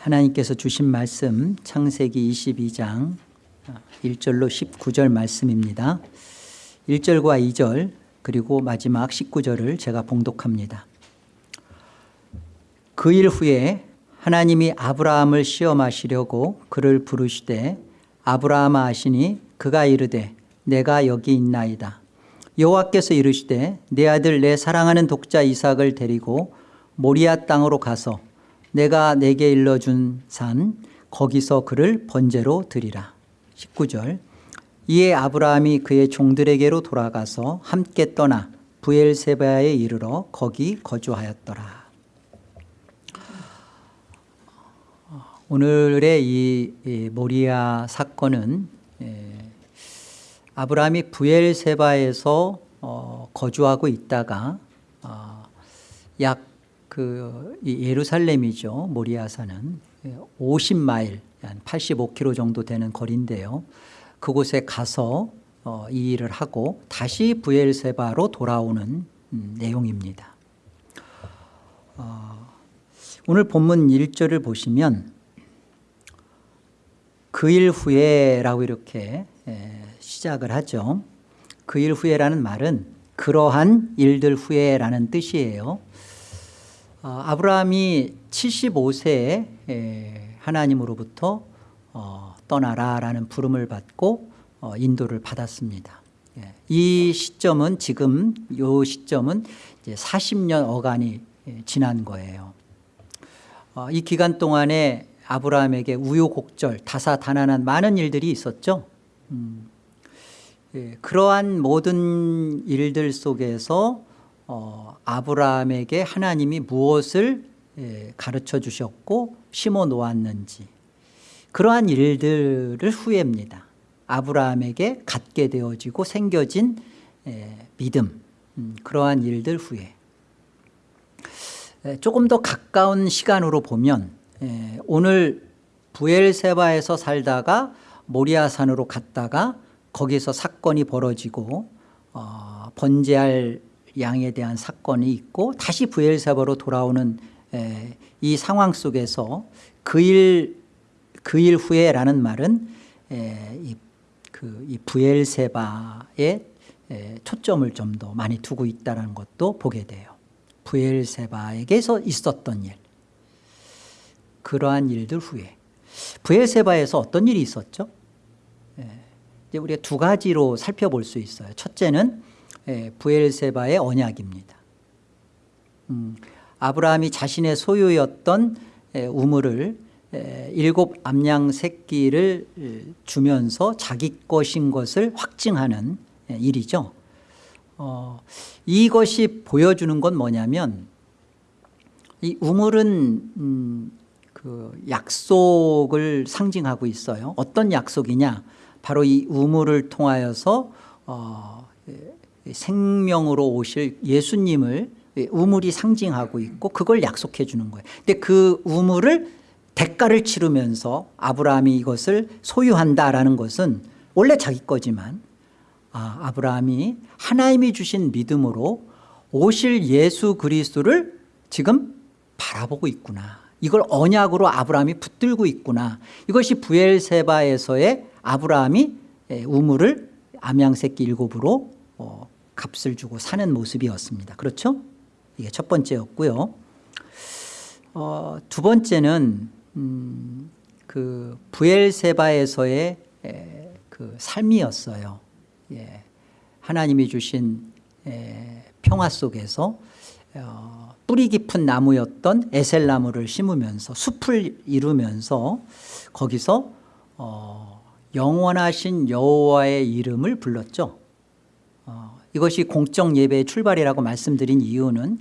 하나님께서 주신 말씀 창세기 22장 1절로 19절 말씀입니다. 1절과 2절 그리고 마지막 19절을 제가 봉독합니다. 그 일 후에 하나님이 아브라함을 시험하시려고 그를 부르시되 아브라함아 하시니 그가 이르되 내가 여기 있나이다. 여호와께서 이르시되 내 아들 내 사랑하는 독자 이삭을 데리고 모리아 땅으로 가서 내가 내게 일러준 산 거기서 그를 번제로 드리라. 19절. 이에 아브라함이 그의 종들에게로 돌아가서 함께 떠나 부엘세바에 이르러 거기 거주하였더라. 오늘의 이 모리아 사건은 아브라함이 부엘세바에서 어, 거주하고 있다가 어, 약 그 예루살렘이죠. 모리아산은 50마일 한 85km 정도 되는 거리인데요. 그곳에 가서 어, 이 일을 하고 다시 부엘세바로 돌아오는 음, 내용입니다. 오늘 본문 1절을 보시면 그 일 후에라고 이렇게 시작을 하죠. 그 일 후에라는 말은 그러한 일들 후에라는 뜻이에요. 어, 아브라함이 75세에 하나님으로부터 어, 떠나라라는 부름을 받고 어, 인도를 받았습니다. 예, 이 시점은 지금 이 시점은 이제 40년 어간이 지난 거예요. 이 기간 동안에 아브라함에게 우요곡절 다사다난한 많은 일들이 있었죠. 음, 예, 그러한 모든 일들 속에서 어, 아브라함에게 하나님이 무엇을 예, 가르쳐 주셨고 심어 놓았는지 그러한 일들을 후회합니다. 아브라함에게 갖게 되어지고 생겨진 예, 믿음 음, 그러한 일들 후에 예, 조금 더 가까운 시간으로 보면 예, 오늘 부엘세바에서 살다가 모리아산으로 갔다가 거기서 사건이 벌어지고 어, 번제할 양에 대한 사건이 있고 다시 부엘세바로 돌아오는 에, 이 상황 속에서 그 일 그 일 후에라는 말은 에, 이, 그, 이 부엘세바에 에, 초점을 좀 더 많이 두고 있다는 것도 보게 돼요 부엘세바에게서 있었던 일 그러한 일들 후에 부엘세바에서 어떤 일이 있었죠? 이제 우리가 두 가지로 살펴볼 수 있어요. 첫째는 예, 부엘세바의 언약입니다. 음, 아브라함이 자신의 소유였던 예, 우물을 예, 일곱 암양 새끼를 주면서 자기 것인 것을 확증하는 일이죠. 어, 이것이 보여주는 건 뭐냐면 이 우물은 음, 그 약속을 상징하고 있어요. 어떤 약속이냐? 바로 이 우물을 통하여서 어, 생명으로 오실 예수님을 우물이 상징하고 있고 그걸 약속해 주는 거예요. 근데 그 우물을 대가를 치르면서 아브라함이 이것을 소유한다라는 것은 원래 자기 거지만 아, 아브라함이 하나님이 주신 믿음으로 오실 예수 그리스도를 지금 바라보고 있구나. 이걸 언약으로 아브라함이 붙들고 있구나. 이것이 부엘세바에서의 아브라함이 우물을 암양새끼 일곱으로 어, 값을 주고 사는 모습이었습니다 그렇죠? 이게 첫 번째였고요 어, 두 번째는 음, 그 부엘세바에서의 에, 그 삶이었어요 예. 하나님이 주신 에, 평화 속에서 어, 뿌리 깊은 나무였던 에셀 나무를 심으면서 숲을 이루면서 거기서 어, 영원하신 여호와의 이름을 불렀죠 어, 이것이 공적 예배의 출발이라고 말씀드린 이유는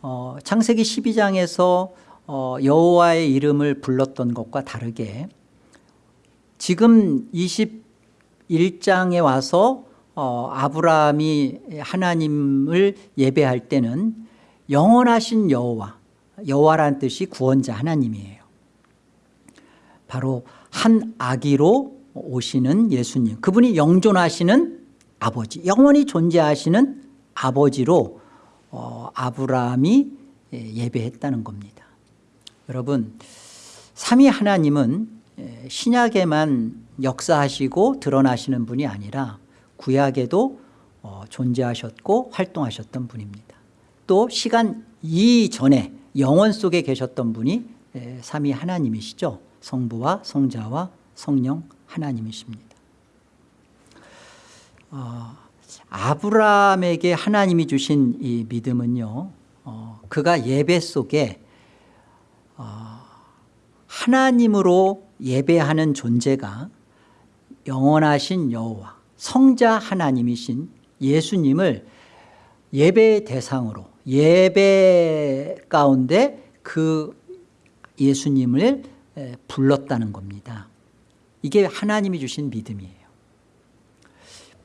어, 창세기 12장에서 어, 여호와의 이름을 불렀던 것과 다르게 지금 21장에 와서 어, 아브라함이 하나님을 예배할 때는 영원하신 여호와 여호와란 뜻이 구원자 하나님이에요. 바로 한 아기로 오시는 예수님 그분이 영존하시는 아버지 영원히 존재하시는 아버지로 어, 아브라함이 예, 예배했다는 겁니다 여러분 삼위 하나님은 에, 신약에만 역사하시고 드러나시는 분이 아니라 구약에도 어, 존재하셨고 활동하셨던 분입니다. 또 시간 이전에 영원 속에 계셨던 분이 에, 삼위 하나님이시죠. 성부와 성자와 성령 하나님이십니다. 어, 아브라함에게 하나님이 주신 이 믿음은요. 어, 그가 예배 속에 어, 하나님으로 예배하는 존재가 영원하신 여호와 성자 하나님이신 예수님을 예배의 대상으로 예배 가운데 그 예수님을 에, 불렀다는 겁니다. 이게 하나님이 주신 믿음이에요.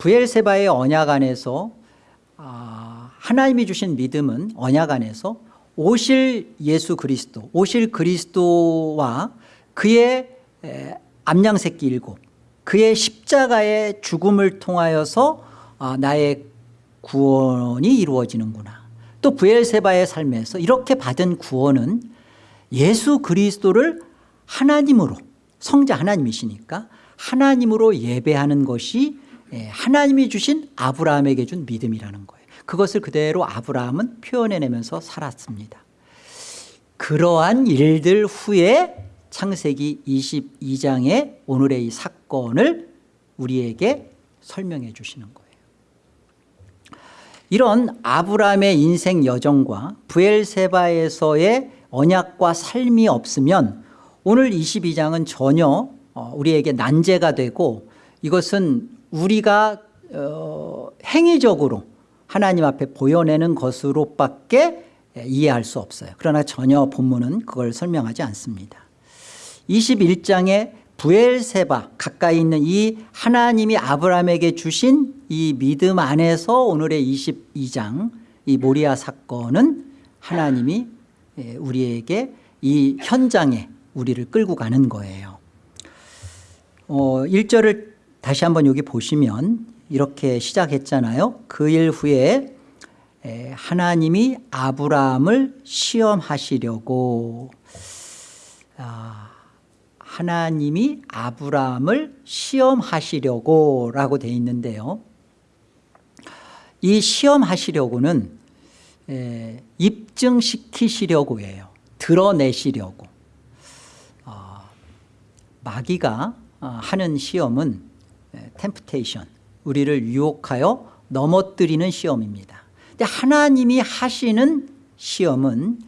부엘세바의 언약 안에서 아, 하나님이 주신 믿음은 언약 안에서 오실 예수 그리스도 오실 그리스도와 그의 에, 암양 새끼 일곱 그의 십자가의 죽음을 통하여서 아, 나의 구원이 이루어지는구나. 또 부엘세바의 삶에서 이렇게 받은 구원은 예수 그리스도를 하나님으로 성자 하나님이시니까 하나님으로 예배하는 것이 예, 하나님이 주신 아브라함에게 준 믿음이라는 거예요. 그것을 그대로 아브라함은 표현해내면서 살았습니다. 그러한 일들 후에 창세기 22장의 오늘의 이 사건을 우리에게 설명해 주시는 거예요. 이런 아브라함의 인생 여정과 부엘세바에서의 언약과 삶이 없으면 오늘 22장은 전혀 어, 우리에게 난제가 되고 이것은 우리가 어, 행위적으로 하나님 앞에 보여내는 것으로밖에 이해할 수 없어요. 그러나 전혀 본문은 그걸 설명하지 않습니다. 21장에 부엘세바 가까이 있는 이 하나님이 아브라함에게 주신 이 믿음 안에서 오늘의 22장 이 모리아 사건은 하나님이 예, 우리에게 이 현장에 우리를 끌고 가는 거예요. 어, 1절을 다시 한번 여기 보시면 이렇게 시작했잖아요. 그 일 후에 에, 하나님이 아브라함을 시험하시려고. 아, 하나님이 아브라함을 시험하시려고 라고 되어 있는데요. 이 시험하시려고는 에, 입증시키시려고 해요. 드러내시려고. 어, 마귀가 어, 하는 시험은 템프테이션 우리를 유혹하여 넘어뜨리는 시험입니다. 근데 하나님이 하시는 시험은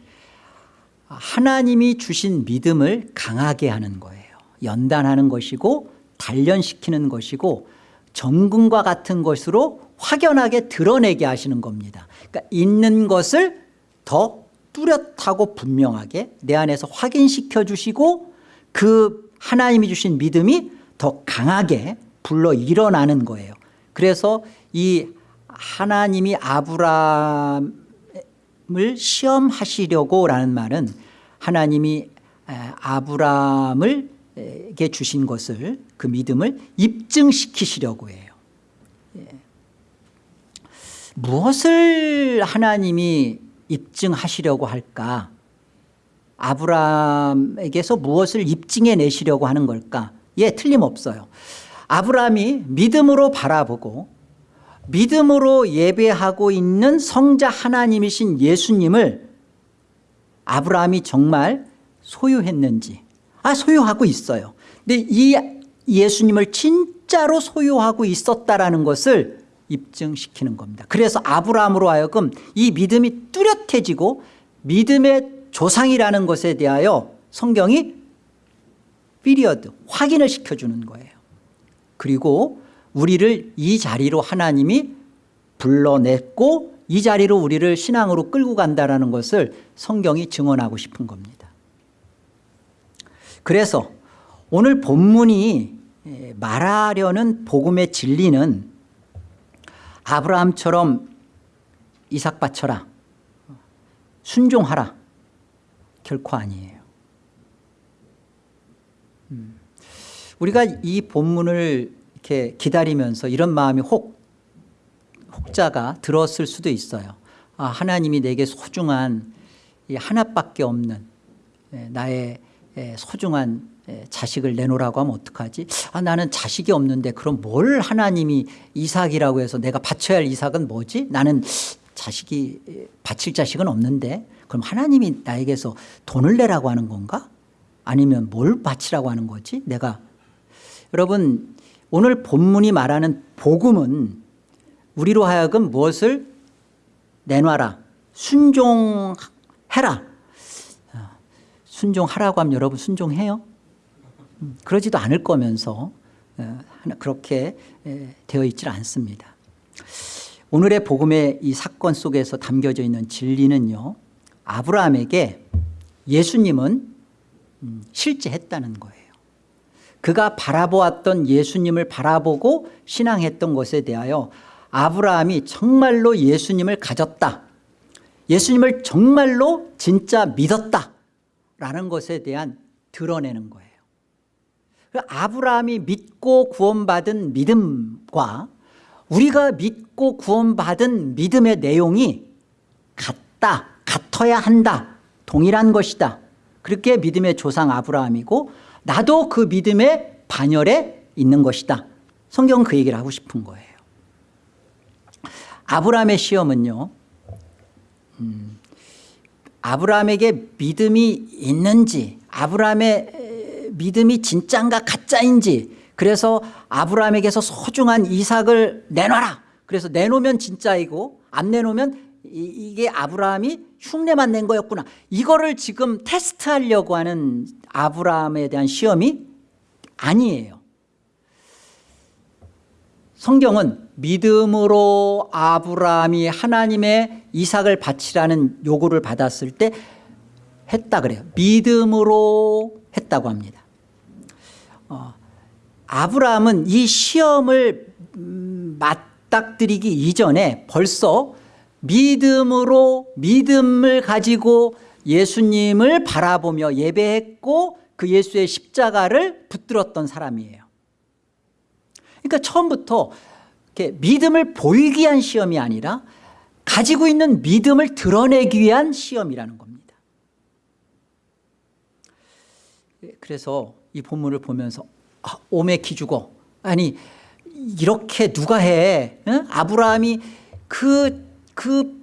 하나님이 주신 믿음을 강하게 하는 거예요. 연단하는 것이고 단련시키는 것이고 정금과 같은 것으로 확연하게 드러내게 하시는 겁니다. 그러니까 있는 것을 더 뚜렷하고 분명하게 내 안에서 확인시켜 주시고 그 하나님이 주신 믿음이 더 강하게 불러 일어나는 거예요. 그래서 이 하나님이 아브라함을 시험하시려고 라는 말은 하나님이 아브라함을게 주신 것을 그 믿음을 입증시키시려고 해요. 예. 무엇을 하나님이 입증하시려고 할까? 아브라함에게서 무엇을 입증해 내시려고 하는 걸까? 예 틀림없어요 아브라함이 믿음으로 바라보고 믿음으로 예배하고 있는 성자 하나님이신 예수님을 아브라함이 정말 소유했는지 아 소유하고 있어요. 근데 이 예수님을 진짜로 소유하고 있었다라는 것을 입증시키는 겁니다. 그래서 아브라함으로 하여금 이 믿음이 뚜렷해지고 믿음의 조상이라는 것에 대하여 성경이 피리어드 확인을 시켜주는 거예요 그리고 우리를 이 자리로 하나님이 불러냈고 이 자리로 우리를 신앙으로 끌고 간다는 것을 성경이 증언하고 싶은 겁니다 그래서 오늘 본문이 말하려는 복음의 진리는 아브라함처럼 이삭 바쳐라 순종하라 결코 아니에요 음. 우리가 이 본문을 이렇게 기다리면서 이런 마음이 혹 혹자가 들었을 수도 있어요 아, 하나님이 내게 소중한 이 하나밖에 없는 나의 에, 소중한 에, 자식을 내놓으라고 하면 어떡하지? 아, 나는 자식이 없는데 그럼 뭘 하나님이 이삭이라고 해서 내가 바쳐야 할 이삭은 뭐지? 나는 자식이 에, 바칠 자식은 없는데 그럼 하나님이 나에게서 돈을 내라고 하는 건가? 아니면 뭘 바치라고 하는 거지? 내가 여러분 오늘 본문이 말하는 복음은 우리로 하여금 무엇을 내놔라 순종해라. 아, 순종하라고 하면 여러분 순종해요? 음, 그러지도 않을 거면서 어, 그렇게 되어 있질 않습니다. 오늘의 복음의 이 사건 속에서 담겨져 있는 진리는요 아브라함에게 예수님은 음, 실제 했다는 거예요 그가 바라보았던 예수님을 바라보고 신앙했던 것에 대하여 아브라함이 정말로 예수님을 가졌다. 예수님을 정말로 진짜 믿었다 라는 것에 대한 드러내는 거예요. 그 아브라함이 믿고 구원받은 믿음과 우리가 믿고 구원받은 믿음의 내용이 같다 같아야 한다 동일한 것이다. 그렇게 믿음의 조상 아브라함이고 나도 그 믿음의 반열에 있는 것이다. 성경은 그 얘기를 하고 싶은 거예요. 아브라함의 시험은요 음, 아브라함에게 믿음이 있는지 아브라함의 믿음이 진짜인가 가짜인지 그래서 아브라함에게서 소중한 이삭을 내놔라. 그래서 내놓으면 진짜이고 안 내놓으면 이 게 아브라함이 흉내만 낸 거였구나. 이거를 지금 테스트하려고 하는 아브라함에 대한 시험이 아니에요. 성경은 믿음으로 아브라함이 하나님의 이삭을 바치라는 요구를 받았을 때 했다 그래요. 믿음으로 했다고 합니다. 어, 아브라함은 이 시험을 음, 맞닥뜨리기 이전에 벌써 믿음으로 믿음을 가지고 예수님을 바라보며 예배했고 그 예수의 십자가를 붙들었던 사람이에요. 그러니까 처음부터 믿음을 보이기 위한 시험이 아니라 가지고 있는 믿음을 드러내기 위한 시험이라는 겁니다. 그래서 이 본문을 보면서 아, 오메 기죽어. 아니 이렇게 누가 해? 응? 아브라함이 그, 그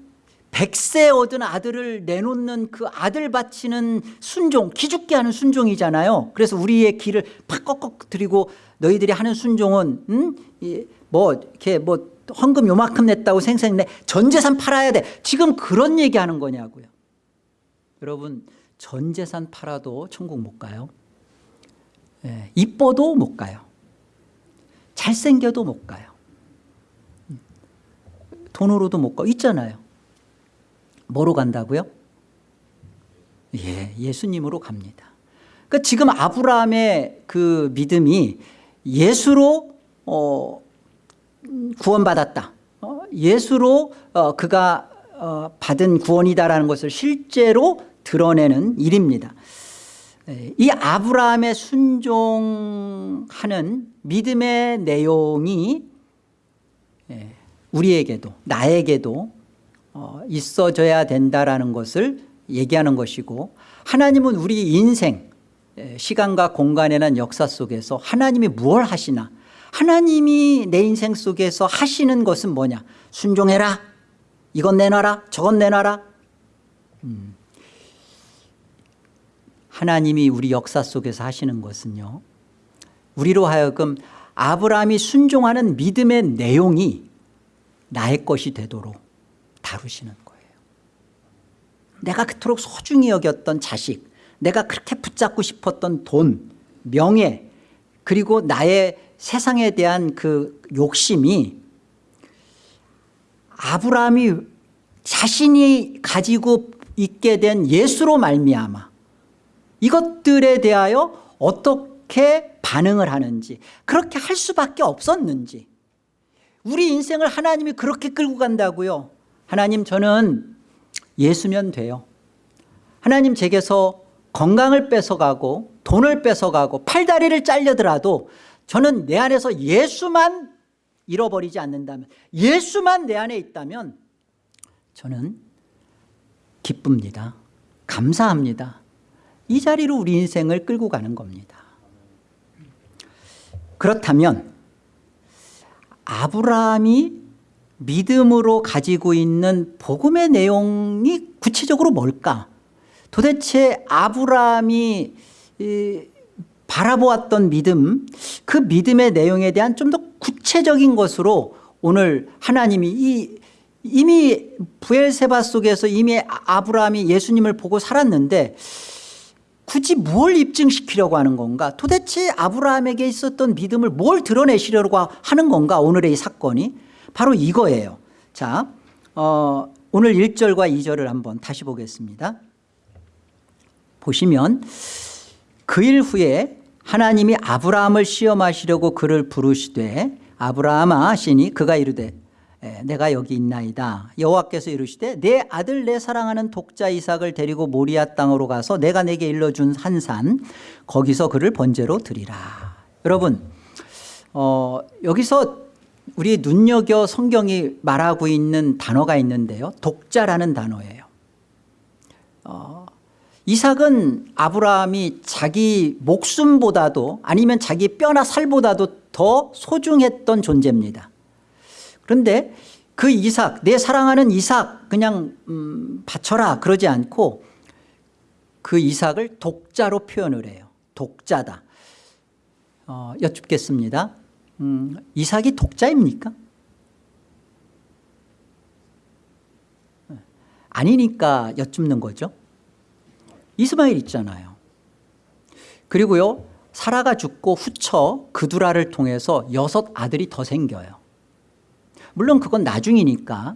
백세 얻은 아들을 내놓는 그 아들 바치는 순종 기죽게 하는 순종이잖아요. 그래서 우리의 길을 팍 꺾어 드리고 너희들이 하는 순종은 음? 뭐 이렇게 뭐 헌금 요만큼 냈다고 생생 내 전 재산 팔아야 돼. 지금 그런 얘기하는 거냐고요. 여러분 전 재산 팔아도 천국 못 가요. 예, 이뻐도 못 가요. 잘생겨도 못 가요. 돈으로도 못 가. 있잖아요 뭐로 간다고요? 예, 예수님으로 갑니다. 그러니까 지금 아브라함의 그 믿음이 예수로 어, 구원받았다. 어, 예수로 어, 그가 어, 받은 구원이다라는 것을 실제로 드러내는 일입니다. 예, 이 아브라함의 순종하는 믿음의 내용이 예, 우리에게도 나에게도 어, 있어져야 된다라는 것을 얘기하는 것이고 하나님은 우리 인생 예, 시간과 공간에 난 역사 속에서 하나님이 무엇 하시나 하나님이 내 인생 속에서 하시는 것은 뭐냐? 순종해라. 이건 내놔라 저건 내놔라. 음. 하나님이 우리 역사 속에서 하시는 것은요 우리로 하여금 아브라함이 순종하는 믿음의 내용이 나의 것이 되도록 다루시는 거예요. 내가 그토록 소중히 여겼던 자식 내가 그렇게 붙잡고 싶었던 돈 명예 그리고 나의 세상에 대한 그 욕심이 아브라함이 자신이 가지고 있게 된 예수로 말미암아 이것들에 대하여 어떻게 반응을 하는지 그렇게 할 수밖에 없었는지 우리 인생을 하나님이 그렇게 끌고 간다고요 하나님 저는 예수면 돼요. 하나님 제게서 건강을 뺏어가고 돈을 뺏어가고 팔다리를 잘려더라도 저는 내 안에서 예수만 잃어버리지 않는다면 예수만 내 안에 있다면 저는 기쁩니다. 감사합니다. 이 자리로 우리 인생을 끌고 가는 겁니다. 그렇다면 아브라함이 믿음으로 가지고 있는 복음의 내용이 구체적으로 뭘까? 도대체 아브라함이 이, 바라보았던 믿음 그 믿음의 내용에 대한 좀 더 구체적인 것으로 오늘 하나님이 이 이미 부엘세바 속에서 이미 아브라함이 예수님을 보고 살았는데 굳이 뭘 입증시키려고 하는 건가? 도대체 아브라함에게 있었던 믿음을 뭘 드러내시려고 하는 건가? 오늘의 이 사건이 바로 이거예요. 자 어, 오늘 1절과 2절을 한번 다시 보겠습니다. 보시면 그 일 후에 하나님이 아브라함을 시험하시려고 그를 부르시되 아브라함아 하시니 그가 이르되 에, 내가 여기 있나이다. 여호와께서 이르시되 내 아들 내 사랑하는 독자 이삭을 데리고 모리아 땅으로 가서 내가 내게 일러준 한 산 거기서 그를 번제로 드리라. 여러분 어, 여기서 우리 눈여겨 성경이 말하고 있는 단어가 있는데요. 독자라는 단어예요. 어, 이삭은 아브라함이 자기 목숨보다도 아니면 자기 뼈나 살보다도 더 소중했던 존재입니다. 그런데 그 이삭 내 사랑하는 이삭 그냥 음, 바쳐라 그러지 않고 그 이삭을 독자로 표현을 해요. 독자다. 어, 여쭙겠습니다 음, 이삭이 독자입니까? 아니니까 여쭙는 거죠. 이스마엘 있잖아요. 그리고요 사라가 죽고 후처 그두라를 통해서 여섯 아들이 더 생겨요. 물론 그건 나중이니까.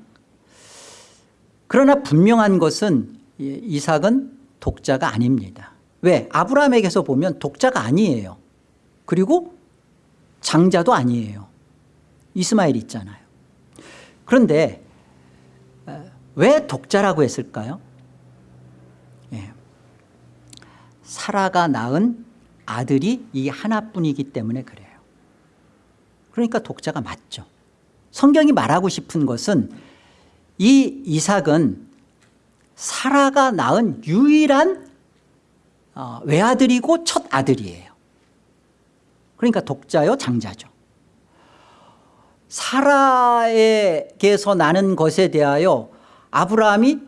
그러나 분명한 것은 이삭은 독자가 아닙니다. 왜? 아브라함에게서 보면 독자가 아니에요. 그리고 장자도 아니에요. 이스마엘 있잖아요. 그런데 왜 독자라고 했을까요? 예. 사라가 낳은 아들이 이 하나뿐이기 때문에 그래요. 그러니까 독자가 맞죠. 성경이 말하고 싶은 것은 이 이삭은 사라가 낳은 유일한 어, 외아들이고 첫 아들이에요 그러니까 독자요 장자죠. 사라에게서 나는 것에 대하여 아브라함이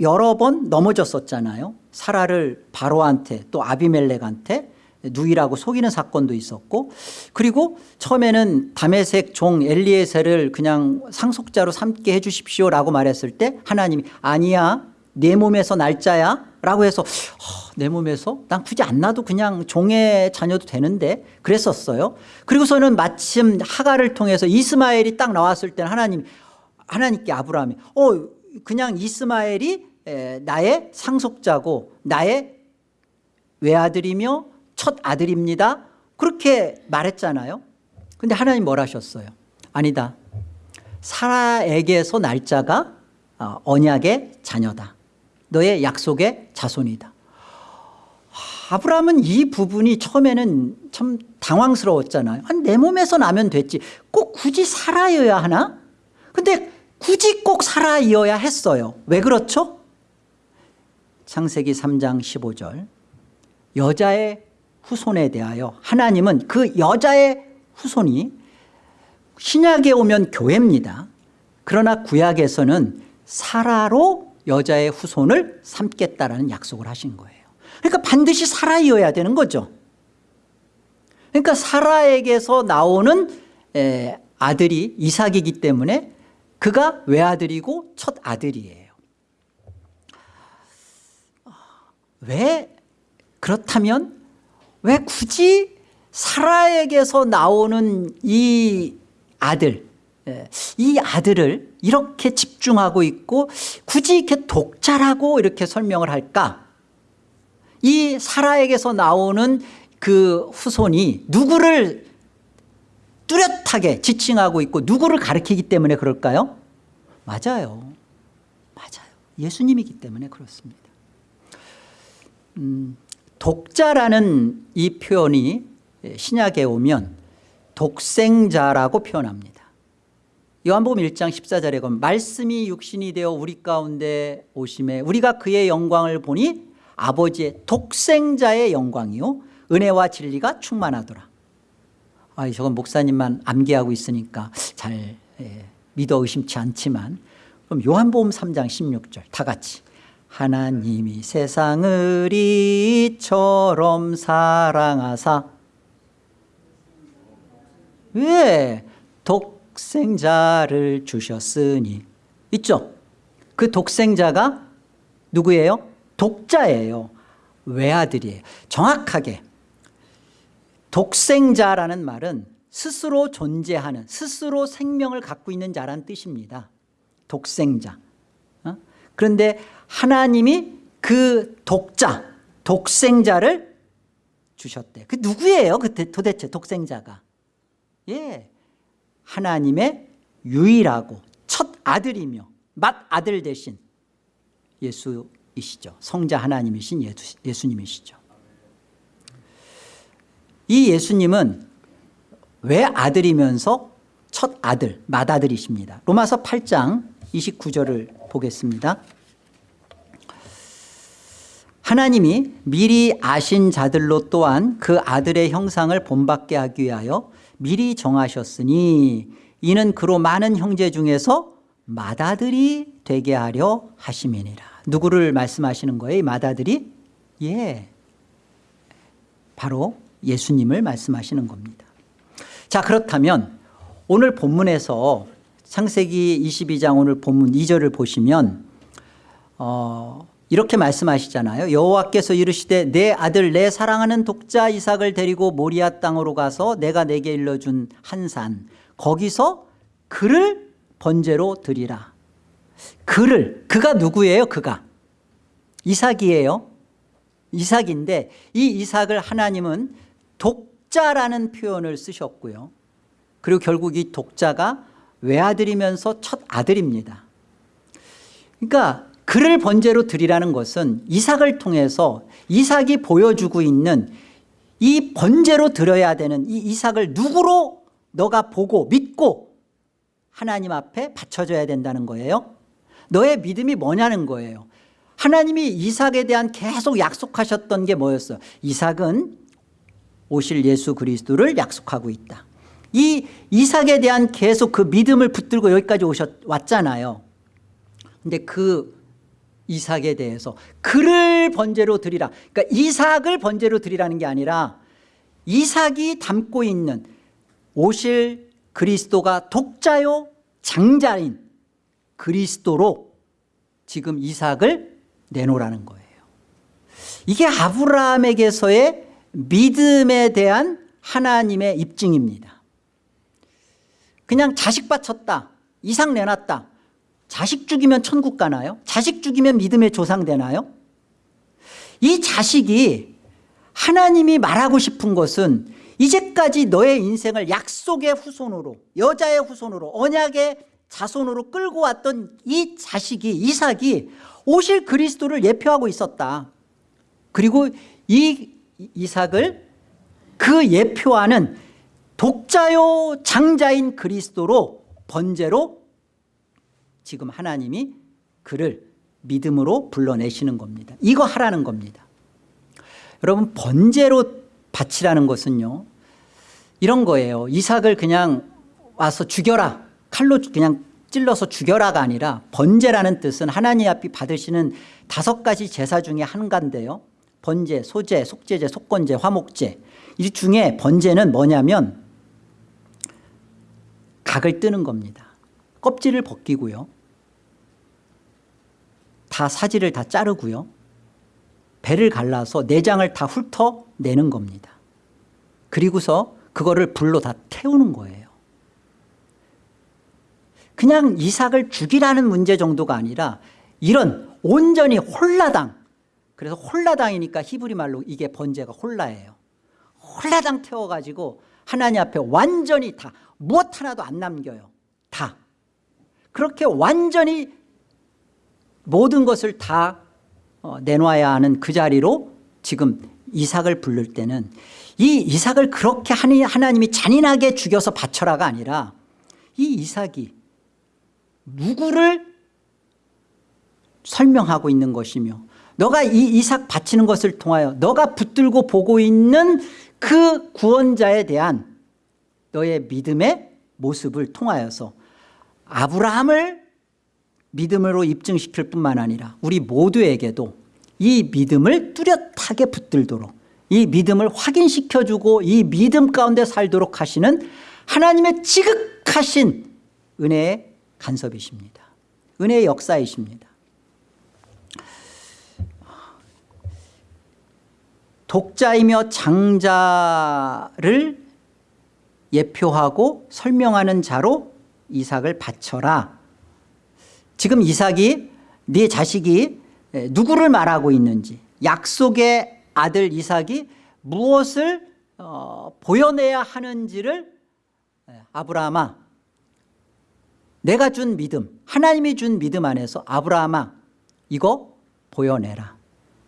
여러 번 넘어졌었잖아요. 사라를 바로한테 또 아비멜렉한테 누이라고 속이는 사건도 있었고 그리고 처음에는 담에색 종 엘리에셀을 그냥 상속자로 삼게 해 주십시오라고 말했을 때 하나님이 아니야 내 몸에서 날짜야? 라고 해서 어, 내 몸에서? 난 굳이 안 나도 그냥 종의 자녀도 되는데 그랬었어요. 그리고서는 마침 하가를 통해서 이스마엘이 딱 나왔을 때는 하나님 하나님께 아브라함이 어 그냥 이스마엘이 에, 나의 상속자고 나의 외아들이며 첫 아들입니다. 그렇게 말했잖아요. 근데 하나님 뭘 하셨어요? 아니다. 사라에게서 날짜가 어, 언약의 자녀다 너의 약속의 자손이다. 아브라함은 이 부분이 처음에는 참 당황스러웠잖아요. 아니, 내 몸에서 나면 됐지. 꼭 굳이 살아여야 하나? 근데 굳이 꼭 살아이어야 했어요. 왜 그렇죠? 창세기 3장 15절. 여자의 후손에 대하여 하나님은 그 여자의 후손이 신약에 오면 교회입니다. 그러나 구약에서는 사라로 여자의 후손을 삼겠다라는 약속을 하신 거예요. 그러니까 반드시 사라이어야 되는 거죠. 그러니까 사라에게서 나오는 아들이 이삭이기 때문에 그가 외아들이고 첫 아들이에요. 왜 그렇다면 왜 굳이 사라에게서 나오는 이 아들 이 아들을 이렇게 집중하고 있고 굳이 이렇게 독자라고 이렇게 설명을 할까? 이 사라에게서 나오는 그 후손이 누구를 뚜렷하게 지칭하고 있고 누구를 가리키기 때문에 그럴까요? 맞아요. 맞아요. 예수님이기 때문에 그렇습니다. 음, 독자라는 이 표현이 신약에 오면 독생자라고 표현합니다 요한복음 1장 14절에 보면 말씀이 육신이 되어 우리 가운데 오심에 우리가 그의 영광을 보니 아버지의 독생자의 영광이요. 은혜와 진리가 충만하더라. 아, 저건 목사님만 암기하고 있으니까 잘 예, 믿어 의심치 않지만 그럼 요한복음 3장 16절 다 같이. 하나님이 세상을 이처럼 사랑하사. 왜? 독 생자를 주셨으니. 있죠? 그 독생자가 누구예요? 독자예요. 외아들이에요. 정확하게. 독생자라는 말은 스스로 존재하는 스스로 생명을 갖고 있는 자란 뜻입니다. 독생자. 어? 그런데 하나님이 그 독자 독생자를 주셨대. 그 누구예요? 그 도대체 독생자가? 예, 하나님의 유일하고 첫 아들이며 맏아들 대신 예수이시죠. 성자 하나님이신 예수, 예수님이시죠. 이 예수님은 왜 아들이면서 첫 아들 맏아들이십니다. 로마서 8장 29절을 보겠습니다. 하나님이 미리 아신 자들로 또한 그 아들의 형상을 본받게 하기 위하여 미리 정하셨으니 이는 그로 많은 형제 중에서 맏아들이 되게 하려 하심이니라. 누구를 말씀하시는 거예요 맏아들이? 예. 바로 예수님을 말씀하시는 겁니다. 자 그렇다면 오늘 본문에서 창세기 22장 오늘 본문 2절을 보시면 어, 이렇게 말씀하시잖아요. 여호와께서 이르시되 내 아들 내 사랑하는 독자 이삭을 데리고 모리아 땅으로 가서 내가 내게 일러준 한 산 거기서 그를 번제로 드리라. 그를 그가 누구예요? 그가. 이삭이에요. 이삭인데 이 이삭을 하나님은 독자라는 표현을 쓰셨고요. 그리고 결국 이 독자가 외아들이면서 첫 아들입니다. 그러니까 그를 번제로 드리라는 것은 이삭을 통해서 이삭이 보여주고 있는 이 번제로 드려야 되는 이 이삭을 누구로 너가 보고 믿고 하나님 앞에 바쳐줘야 된다는 거예요? 너의 믿음이 뭐냐는 거예요? 하나님이 이삭에 대한 계속 약속하셨던 게 뭐였어요? 이삭은 오실 예수 그리스도를 약속하고 있다. 이 이삭에 대한 계속 그 믿음을 붙들고 여기까지 오셨, 왔잖아요. 근데 그 이삭에 대해서. 그를 번제로 드리라. 그러니까 이삭을 번제로 드리라는 게 아니라 이삭이 담고 있는 오실 그리스도가 독자요 장자인 그리스도로 지금 이삭을 내놓으라는 거예요. 이게 아브라함에게서의 믿음에 대한 하나님의 입증입니다. 그냥 자식 바쳤다. 이삭 내놨다 자식 죽이면 천국 가나요? 자식 죽이면 믿음의 조상 되나요? 이 자식이 하나님이 말하고 싶은 것은 이제까지 너의 인생을 약속의 후손으로 여자의 후손으로 언약의 자손으로 끌고 왔던 이 자식이 이삭이 오실 그리스도를 예표하고 있었다 그리고 이 이삭을 그 예표하는 독자요 장자인 그리스도로 번제로 지금 하나님이 그를 믿음으로 불러내시는 겁니다. 이거 하라는 겁니다. 여러분 번제로 바치라는 것은요 이런 거예요. 이삭을 그냥 와서 죽여라. 칼로 그냥 찔러서 죽여라가 아니라 번제라는 뜻은 하나님 앞이 받으시는 다섯 가지 제사 중에 한 가인데요. 번제, 소제, 속제제, 속건제, 화목제. 이 중에 번제는 뭐냐면 각을 뜨는 겁니다. 껍질을 벗기고요 다 사지를 다 자르고요. 배를 갈라서 내장을 다 훑어내는 겁니다. 그리고서 그거를 불로 다 태우는 거예요. 그냥 이삭을 죽이라는 문제 정도가 아니라 이런 온전히 홀라당 그래서 홀라당이니까 히브리 말로 이게 번제가 홀라예요. 홀라당 태워가지고 하나님 앞에 완전히 다 무엇 하나도 안 남겨요. 다. 그렇게 완전히 모든 것을 다 어, 내놔야 하는 그 자리로 지금 이삭을 부를 때는 이 이삭을 그렇게 하나님이 잔인하게 죽여서 바쳐라가 아니라 이 이삭이 누구를 설명하고 있는 것이며 너가 이 이삭 바치는 것을 통하여 너가 붙들고 보고 있는 그 구원자에 대한 너의 믿음의 모습을 통하여서 아브라함을 믿음으로 입증시킬 뿐만 아니라 우리 모두에게도 이 믿음을 뚜렷하게 붙들도록 이 믿음을 확인시켜주고 이 믿음 가운데 살도록 하시는 하나님의 지극하신 은혜의 간섭이십니다. 은혜의 역사이십니다. 독자이며 장자를 예표하고 설명하는 자로 이삭을 바쳐라. 지금 이삭이 네 자식이 누구를 말하고 있는지 약속의 아들 이삭이 무엇을 어, 보여내야 하는지를 아브라함아 내가 준 믿음 하나님이 준 믿음 안에서 아브라함아 이거 보여내라.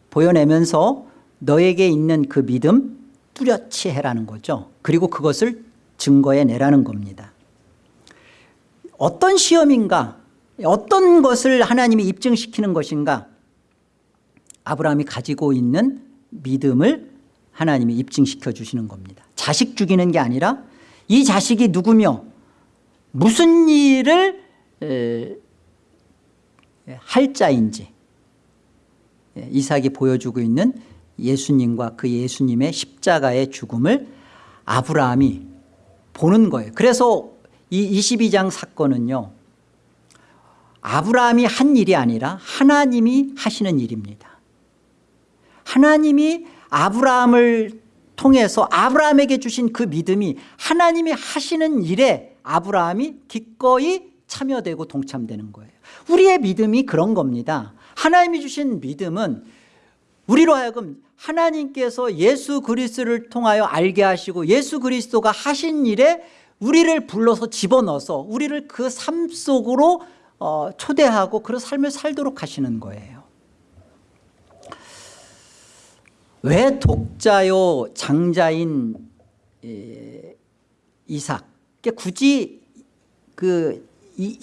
보여내면서 너에게 있는 그 믿음 뚜렷이 해라는 거죠. 그리고 그것을 증거해 내라는 겁니다. 어떤 시험인가 어떤 것을 하나님이 입증시키는 것인가? 아브라함이 가지고 있는 믿음을 하나님이 입증시켜 주시는 겁니다. 자식 죽이는 게 아니라 이 자식이 누구며 무슨 일을 할 자인지 이삭이 보여주고 있는 예수님과 그 예수님의 십자가의 죽음을 아브라함이 보는 거예요. 그래서 이 22장 사건은요 아브라함이 한 일이 아니라 하나님이 하시는 일입니다. 하나님이 아브라함을 통해서 아브라함에게 주신 그 믿음이 하나님이 하시는 일에 아브라함이 기꺼이 참여되고 동참되는 거예요. 우리의 믿음이 그런 겁니다. 하나님이 주신 믿음은 우리로 하여금 하나님께서 예수 그리스도를 통하여 알게 하시고 예수 그리스도가 하신 일에 우리를 불러서 집어넣어서 우리를 그 삶 속으로 어, 초대하고 그런 삶을 살도록 하시는 거예요. 왜 독자요 장자인 이삭 굳이 그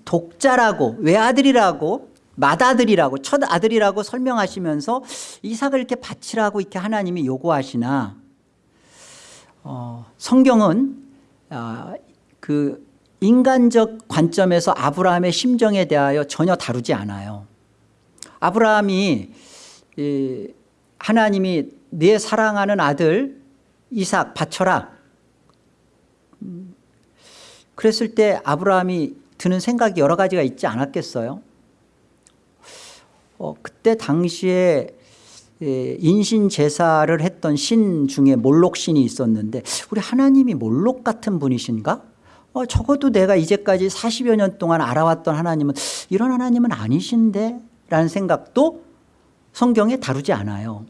독자라고 외아들이라고 맏아들이라고 첫아들이라고 설명하시면서 이삭을 이렇게 바치라고 이렇게 하나님이 요구하시나? 어, 성경은 어, 그 인간적 관점에서 아브라함의 심정에 대하여 전혀 다루지 않아요. 아브라함이 이, 하나님이 내 사랑하는 아들 이삭 바쳐라. 음, 그랬을 때 아브라함이 드는 생각이 여러 가지가 있지 않았겠어요? 어, 그때 당시에 예, 인신 제사를 했던 신 중에 몰록 신이 있었는데 우리 하나님이 몰록 같은 분이신가? 어, 적어도 내가 이제까지 40여 년 동안 알아왔던 하나님은 이런 하나님은 아니신데? 라는 생각도 성경에 다루지 않아요.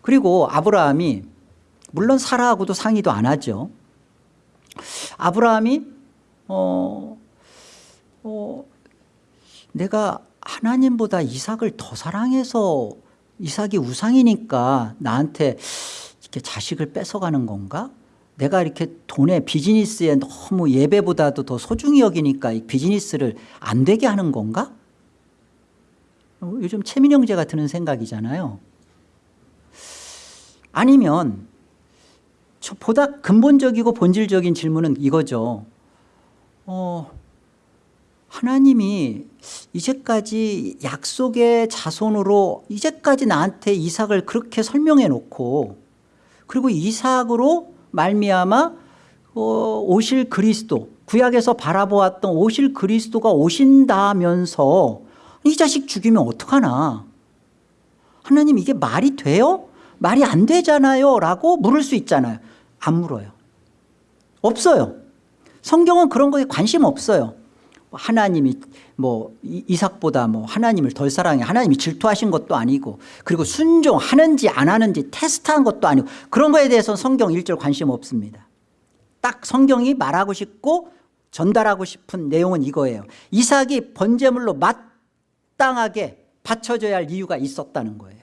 그리고 아브라함이 물론 사라하고도 상의도 안 하죠. 아브라함이 어, 어, 내가 하나님보다 이삭을 더 사랑해서 이삭이 우상이니까 나한테 이렇게 자식을 뺏어가는 건가? 내가 이렇게 돈에 비즈니스에 너무 예배보다도 더 소중히 여기니까 이 비즈니스를 안 되게 하는 건가? 어, 요즘 최민영제가 드는 생각이잖아요. 아니면 보다 근본적이고 본질적인 질문은 이거죠. 어, 하나님이 이제까지 약속의 자손으로 이제까지 나한테 이삭을 그렇게 설명해 놓고 그리고 이삭으로 말미암아 어, 오실 그리스도 구약에서 바라보았던 오실 그리스도가 오신다면서 이 자식 죽이면 어떡하나? 하나님 이게 말이 돼요? 말이 안 되잖아요? 라고 물을 수 있잖아요. 안 물어요. 없어요. 성경은 그런 거에 관심 없어요 하나님이 뭐 이삭보다 뭐 하나님을 덜 사랑해 하나님이 질투하신 것도 아니고 그리고 순종하는지 안 하는지 테스트한 것도 아니고 그런 거에 대해서 성경 일절 관심 없습니다. 딱 성경이 말하고 싶고 전달하고 싶은 내용은 이거예요. 이삭이 번제물로 마땅하게 바쳐져야 할 이유가 있었다는 거예요.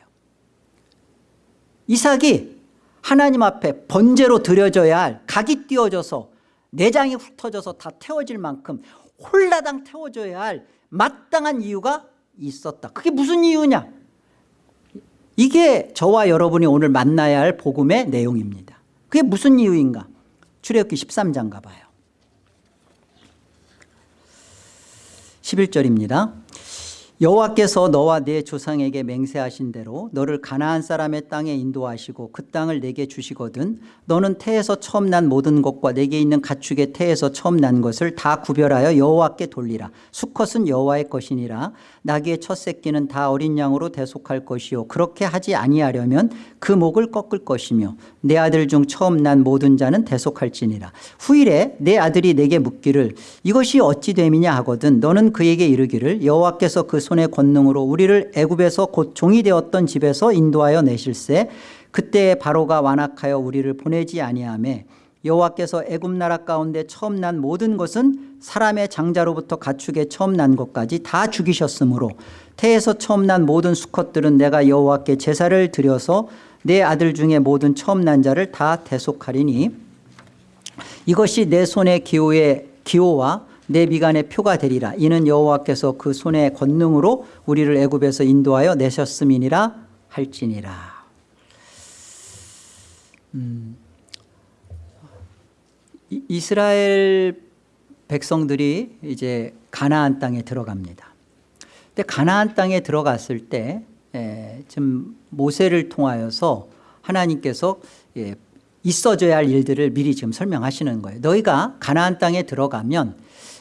이삭이 하나님 앞에 번제로 드려져야 할 각이 띄어져서 내장이 훑어져서 다 태워질 만큼 홀라당 태워줘야 할 마땅한 이유가 있었다 그게 무슨 이유냐 이게 저와 여러분이 오늘 만나야 할 복음의 내용입니다. 그게 무슨 이유인가? 출애굽기 13장 가봐요. 11절입니다. 여호와께서 너와 네 조상에게 맹세하신 대로 너를 가나안 사람의 땅에 인도하시고 그 땅을 내게 주시거든 너는 태에서 처음 난 모든 것과 내게 있는 가축의 태에서 처음 난 것을 다 구별하여 여호와께 돌리라. 수컷은 여호와의 것이니라. 나귀의 첫 새끼는 다 어린 양으로 대속할 것이요. 그렇게 하지 아니하려면 그 목을 꺾을 것이며 내 아들 중 처음 난 모든 자는 대속할지니라. 후일에 내 아들이 내게 묻기를 이것이 어찌 됨이냐 하거든 너는 그에게 이르기를 여호와께서 그 손의 권능으로 우리를 애굽에서 곧 종이 되었던 집에서 인도하여 내실세. 그때 바로가 완악하여 우리를 보내지 아니하매 여호와께서 애굽 나라 가운데 처음 난 모든 것은 사람의 장자로부터 가축의 처음 난 것까지 다 죽이셨으므로 태에서 처음 난 모든 수컷들은 내가 여호와께 제사를 드려서 내 아들 중에 모든 처음 난 자를 다 대속하리니 이것이 내 손의 기호의 기호와 내 미간의 표가 되리라 이는 여호와께서 그 손의 권능으로 우리를 애굽에서 인도하여 내셨음이니라 할지니라 음, 이- 이스라엘 백성들이 이제 가나안 땅에 들어갑니다. 근데 가나안 땅에 들어갔을 때 에, 지금 모세를 통하여서 하나님께서 예, 있어져야 할 일들을 미리 지금 설명하시는 거예요. 너희가 가나안 땅에 들어가면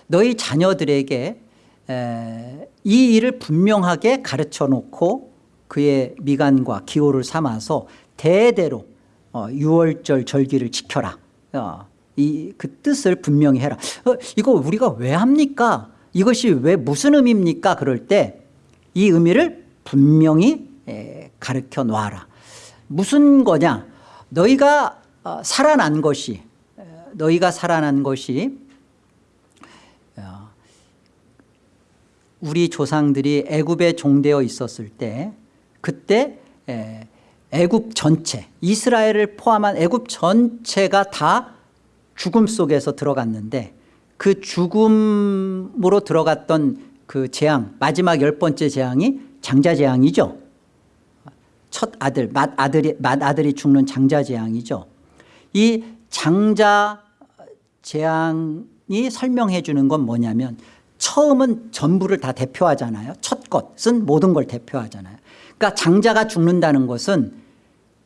너희 자녀들에게 에, 이 일을 분명하게 가르쳐 놓고 그의 미간과 기호를 삼아서 대대로 어, 유월절 절기를 지켜라. 어, 이, 그 뜻을 분명히 해라. 어, 이거 우리가 왜 합니까? 이것이 왜 무슨 의미입니까? 그럴 때 이 의미를 분명히 에, 가르쳐 놔라. 무슨 거냐? 너희가 어, 살아난 것이 에, 너희가 살아난 것이 우리 조상들이 애굽에 종되어 있었을 때 그때 에, 애굽 전체 이스라엘을 포함한 애굽 전체가 다 죽음 속에서 들어갔는데 그 죽음으로 들어갔던 그 재앙 마지막 열 번째 재앙이 장자 재앙이죠. 첫 아들 맏 아들이 맏 아들이 죽는 장자 재앙이죠. 이 장자 재앙이 설명해 주는 건 뭐냐면 처음은 전부를 다 대표하잖아요. 첫 것은 모든 걸 대표하잖아요. 그러니까 장자가 죽는다는 것은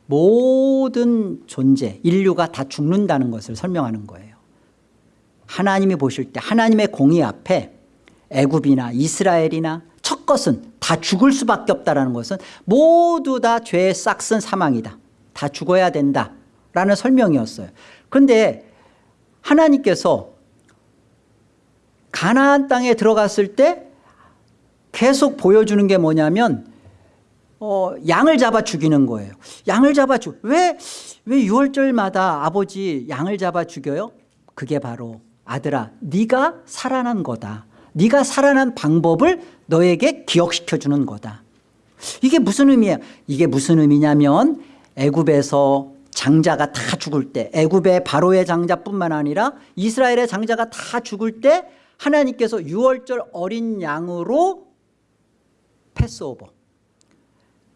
모든 존재 인류가 다 죽는다는 것을 설명하는 거예요. 하나님이 보실 때 하나님의 공의 앞에 애굽이나 이스라엘이나 첫 것은 다 죽을 수밖에 없다는 것은 모두 다 죄의 싹슨 사망이다. 다 죽어야 된다라는 설명이었어요. 그런데 하나님께서 가나안 땅에 들어갔을 때 계속 보여주는 게 뭐냐면 어, 양을 잡아 죽이는 거예요. 양을 잡아 죽. 왜, 왜 6월절마다 아버지 양을 잡아 죽여요? 그게 바로 아들아, 네가 살아난 거다. 네가 살아난 방법을 너에게 기억시켜 주는 거다. 이게 무슨 의미야? 이게 무슨 의미냐면 애굽에서 장자가 다 죽을 때 애굽의 바로의 장자뿐만 아니라 이스라엘의 장자가 다 죽을 때 하나님께서 6월절 어린 양으로 패스오버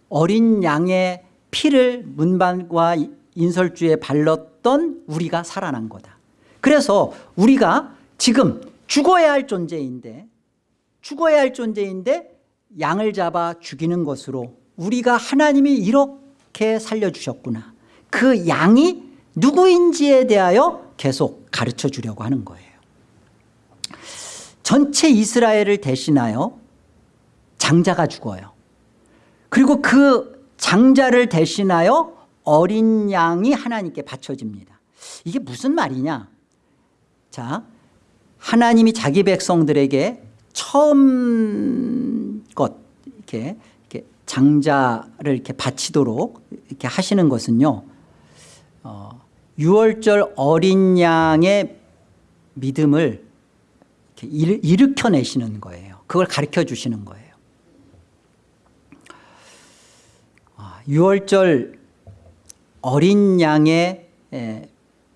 어린 양의 피를 문반과 인설주에 발랐던 우리가 살아난 거다. 그래서 우리가 지금 죽어야 할 존재인데 죽어야 할 존재인데 양을 잡아 죽이는 것으로 우리가 하나님이 이렇게 살려주셨구나. 그 양이 누구인지에 대하여 계속 가르쳐 주려고 하는 거예요. 전체 이스라엘을 대신하여 장자가 죽어요. 그리고 그 장자를 대신하여 어린 양이 하나님께 바쳐집니다. 이게 무슨 말이냐? 자, 하나님이 자기 백성들에게 처음 것 이렇게, 이렇게 장자를 이렇게 바치도록 이렇게 하시는 것은요. 어, 6월절 어린 양의 믿음을 이렇게 일으켜내시는 거예요. 그걸 가르쳐 주시는 거예요. 6월절 어린 양의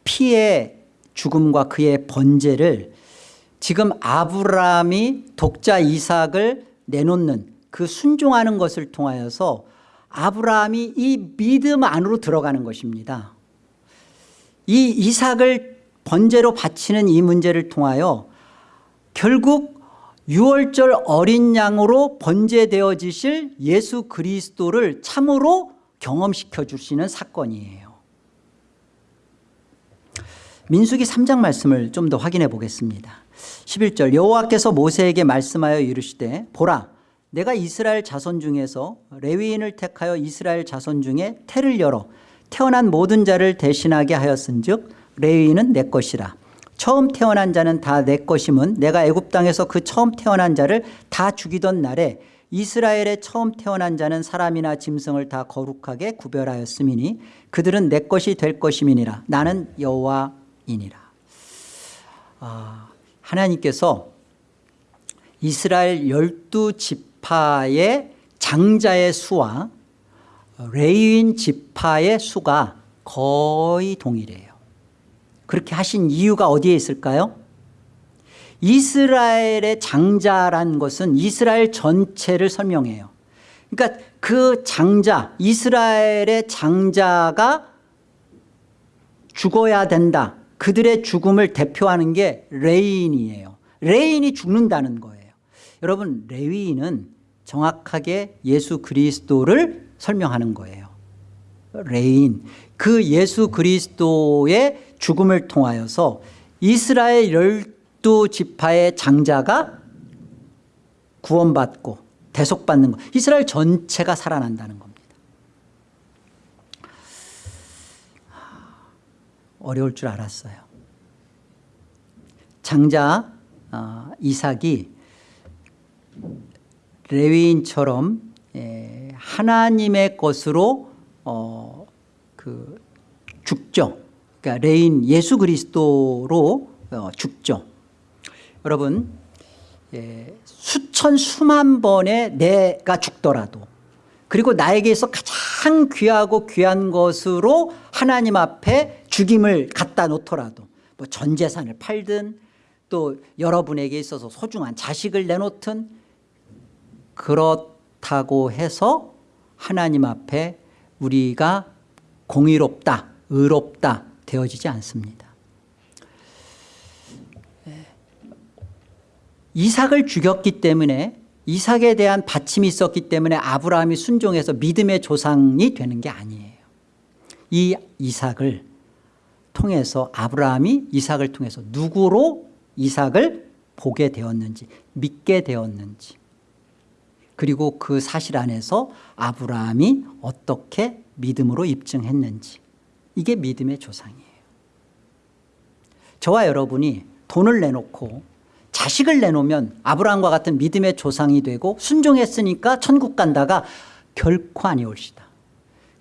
피의 죽음과 그의 번제를 지금 아브라함이 독자 이삭을 내놓는 그 순종하는 것을 통하여서 아브라함이 이 믿음 안으로 들어가는 것입니다 이 이삭을 번제로 바치는 이 문제를 통하여 결국 6월절 어린 양으로 번제되어지실 예수 그리스도를 참으로 경험시켜 주시는 사건이에요. 민수기 3장 말씀을 좀 더 확인해 보겠습니다. 11절 여호와께서 모세에게 말씀하여 이르시되 보라 내가 이스라엘 자손 중에서 레위인을 택하여 이스라엘 자손 중에 태를 열어 태어난 모든 자를 대신하게 하였은 즉 레위인은 내 것이라 처음 태어난 자는 다 내 것임은 내가 애굽 땅에서 그 처음 태어난 자를 다 죽이던 날에 이스라엘의 처음 태어난 자는 사람이나 짐승을 다 거룩하게 구별하였음이니 그들은 내 것이 될 것임이니라. 나는 여호와이니라. 아, 하나님께서 이스라엘 열두 지파의 장자의 수와 레위인 지파의 수가 거의 동일해요 그렇게 하신 이유가 어디에 있을까요? 이스라엘의 장자란 것은 이스라엘 전체를 설명해요. 그러니까 그 장자 이스라엘의 장자가 죽어야 된다. 그들의 죽음을 대표하는 게 레위인이에요. 레위인이 죽는다는 거예요. 여러분 레위인은 정확하게 예수 그리스도를 설명하는 거예요. 레위인. 그 예수 그리스도의 죽음을 통하여서 이스라엘 열두 지파의 장자가 구원받고 대속받는 것 이스라엘 전체가 살아난다는 겁니다. 어려울 줄 알았어요. 장자 어, 이삭이 레위인처럼 예, 하나님의 것으로 어, 그 죽죠 그러니까 레위인 예수 그리스도로 어, 죽죠. 여러분 예, 수천 수만 번의 내가 죽더라도 그리고 나에게서 가장 귀하고 귀한 것으로 하나님 앞에 죽임을 갖다 놓더라도 뭐 전 재산을 팔든 또 여러분에게 있어서 소중한 자식을 내놓든 그렇다고 해서 하나님 앞에 우리가 공의롭다 의롭다 되어지지 않습니다. 이삭을 죽였기 때문에 이삭에 대한 받침이 있었기 때문에 아브라함이 순종해서 믿음의 조상이 되는 게 아니에요. 이 이삭을 통해서 아브라함이 이삭을 통해서 누구로 이삭을 보게 되었는지 믿게 되었는지 그리고 그 사실 안에서 아브라함이 어떻게 믿음으로 입증했는지 이게 믿음의 조상이에요. 저와 여러분이 돈을 내놓고 자식을 내놓으면 아브라함과 같은 믿음의 조상이 되고 순종했으니까 천국 간다가 결코 아니올시다.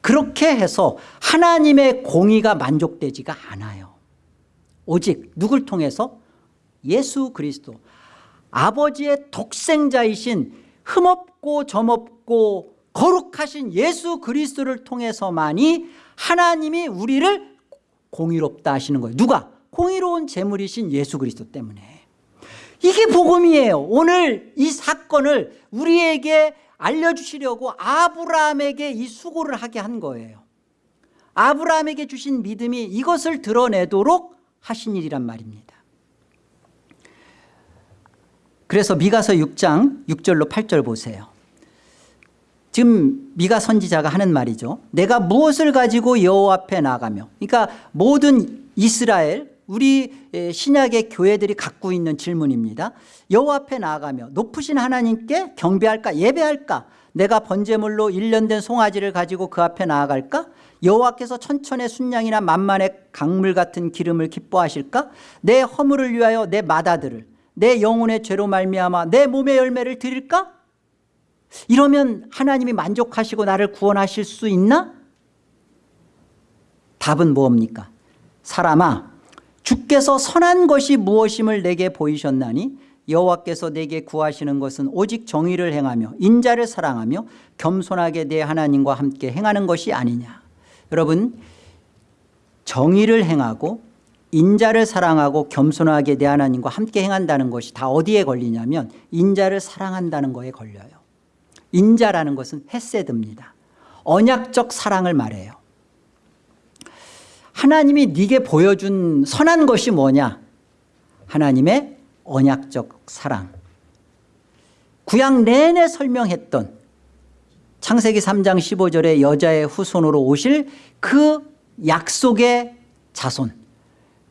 그렇게 해서 하나님의 공의가 만족되지가 않아요. 오직 누굴 통해서? 예수 그리스도. 아버지의 독생자이신 흠없고 점없고 거룩하신 예수 그리스도를 통해서만이 하나님이 우리를 공의롭다 하시는 거예요. 누가? 공의로운 재물이신 예수 그리스도 때문에. 이게 복음이에요. 오늘 이 사건을 우리에게 알려주시려고 아브라함에게 이 수고를 하게 한 거예요. 아브라함에게 주신 믿음이 이것을 드러내도록 하신 일이란 말입니다. 그래서 미가서 6장 6절로 8절 보세요 지금 미가 선지자가 하는 말이죠. 내가 무엇을 가지고 여호와 앞에 나가며 그러니까 모든 이스라엘 우리 신약의 교회들이 갖고 있는 질문입니다. 여호와 앞에 나아가며 높으신 하나님께 경배할까 예배할까? 내가 번제물로 1년 된 송아지를 가지고 그 앞에 나아갈까? 여호와께서 천천의 순양이나 만만의 강물 같은 기름을 기뻐하실까? 내 허물을 위하여 내 마다들을 내 영혼의 죄로 말미암아 내 몸의 열매를 드릴까 이러면 하나님이 만족하시고 나를 구원하실 수 있나? 답은 뭡니까? 사람아 주께서 선한 것이 무엇임을 내게 보이셨나니 여호와께서 내게 구하시는 것은 오직 정의를 행하며 인자를 사랑하며 겸손하게 내 하나님과 함께 행하는 것이 아니냐. 여러분 정의를 행하고 인자를 사랑하고 겸손하게 내 하나님과 함께 행한다는 것이 다 어디에 걸리냐면 인자를 사랑한다는 거에 걸려요 인자라는 것은 헤세드입니다. 언약적 사랑을 말해요. 하나님이 네게 보여준 선한 것이 뭐냐? 하나님의 언약적 사랑. 구약 내내 설명했던 창세기 3장 15절에 여자의 후손으로 오실 그 약속의 자손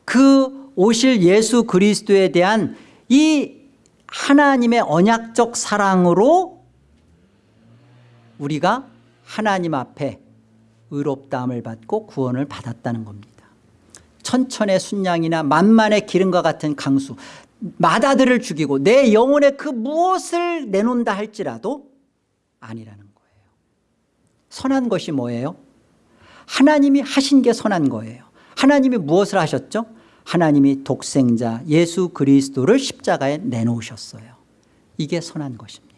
그 오실 예수 그리스도에 대한 이 하나님의 언약적 사랑으로 우리가 하나님 앞에 의롭다함을 받고 구원을 받았다는 겁니다. 천천의 순양이나 만만의 기름과 같은 강수 마다들을 죽이고 내 영혼에 그 무엇을 내놓는다 할지라도 아니라는 거예요. 선한 것이 뭐예요? 하나님이 하신 게 선한 거예요. 하나님이 무엇을 하셨죠? 하나님이 독생자 예수 그리스도를 십자가에 내놓으셨어요. 이게 선한 것입니다.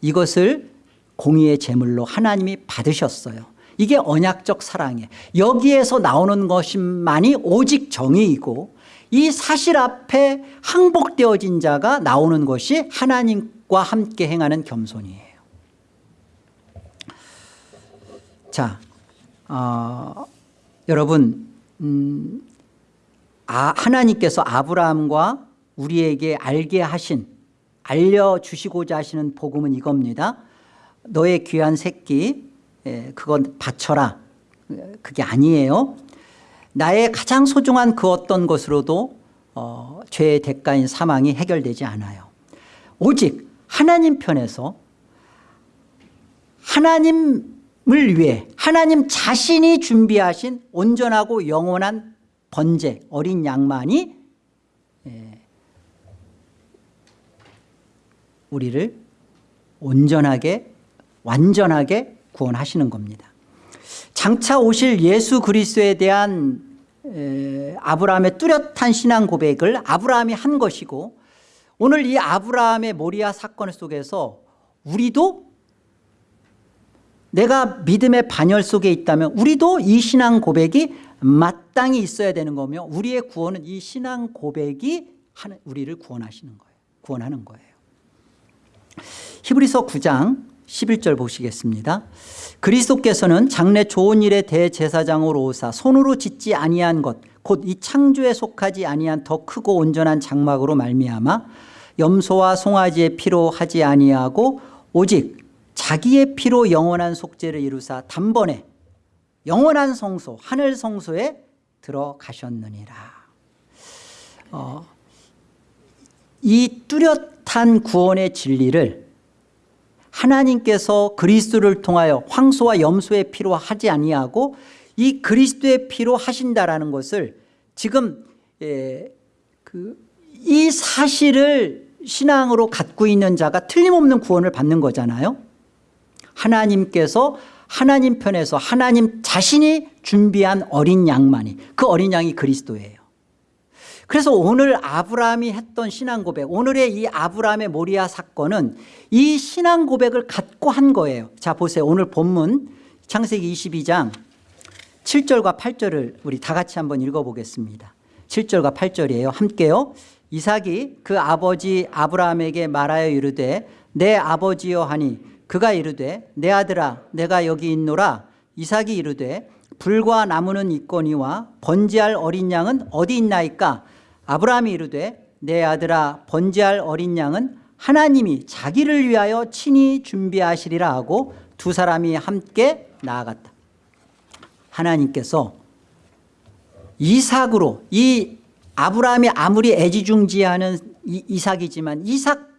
이것을 공의의 제물로 하나님이 받으셨어요. 이게 언약적 사랑이에요. 여기에서 나오는 것만이 오직 정의이고 이 사실 앞에 항복되어진 자가 나오는 것이 하나님과 함께 행하는 겸손이에요. 자 어, 여러분 음, 아, 하나님께서 아브라함과 우리에게 알게 하신 알려주시고자 하시는 복음은 이겁니다 너의 귀한 새끼 예, 그건 바쳐라. 그게 아니에요. 나의 가장 소중한 그 어떤 것으로도 어, 죄의 대가인 사망이 해결되지 않아요. 오직 하나님 편에서 하나님을 위해 하나님 자신이 준비하신 온전하고 영원한 번제 어린 양만이 예, 우리를 온전하게 완전하게 구원하시는 겁니다. 장차 오실 예수 그리스도에 대한 아브라함의 뚜렷한 신앙 고백을 아브라함이 한 것이고 오늘 이 아브라함의 모리아 사건 속에서 우리도 내가 믿음의 반열 속에 있다면 우리도 이 신앙 고백이 마땅히 있어야 되는 거며 우리의 구원은 이 신앙 고백이 우리를 구원하시는 거예요. 구원하는 거예요. 히브리서 9장 11절 보시겠습니다. 그리스도께서는 장래 좋은 일의 대제사장으로 오사 손으로 짓지 아니한 것 곧 이 창조에 속하지 아니한 더 크고 온전한 장막으로 말미암아 염소와 송아지의 피로 하지 아니하고 오직 자기의 피로 영원한 속죄를 이루사 단번에 영원한 성소 하늘 성소에 들어가셨느니라. 어, 이 뚜렷한 구원의 진리를 하나님께서 그리스도를 통하여 황소와 염소의 피로 하지 아니하고 이 그리스도의 피로 하신다라는 것을 지금 예, 그 이 사실을 신앙으로 갖고 있는 자가 틀림없는 구원을 받는 거잖아요. 하나님께서 하나님 편에서 하나님 자신이 준비한 어린 양만이 그 어린 양이 그리스도예요 그래서 오늘 아브라함이 했던 신앙 고백 오늘의 이 아브라함의 모리아 사건은 이 신앙 고백을 갖고 한 거예요. 자 보세요. 오늘 본문 창세기 22장 7절과 8절을 우리 다 같이 한번 읽어보겠습니다. 7절과 8절이에요. 함께요. 이삭이 그 아버지 아브라함에게 말하여 이르되 내 아버지여 하니 그가 이르되 내 아들아 내가 여기 있노라. 이삭이 이르되 불과 나무는 있거니와 번지할 어린 양은 어디 있나이까 아브라함이 이르되 내 아들아 번제할 어린 양은 하나님이 자기를 위하여 친히 준비하시리라 하고 두 사람이 함께 나아갔다. 하나님께서 이삭으로 이 아브라함이 아무리 애지중지하는 이삭이지만 이삭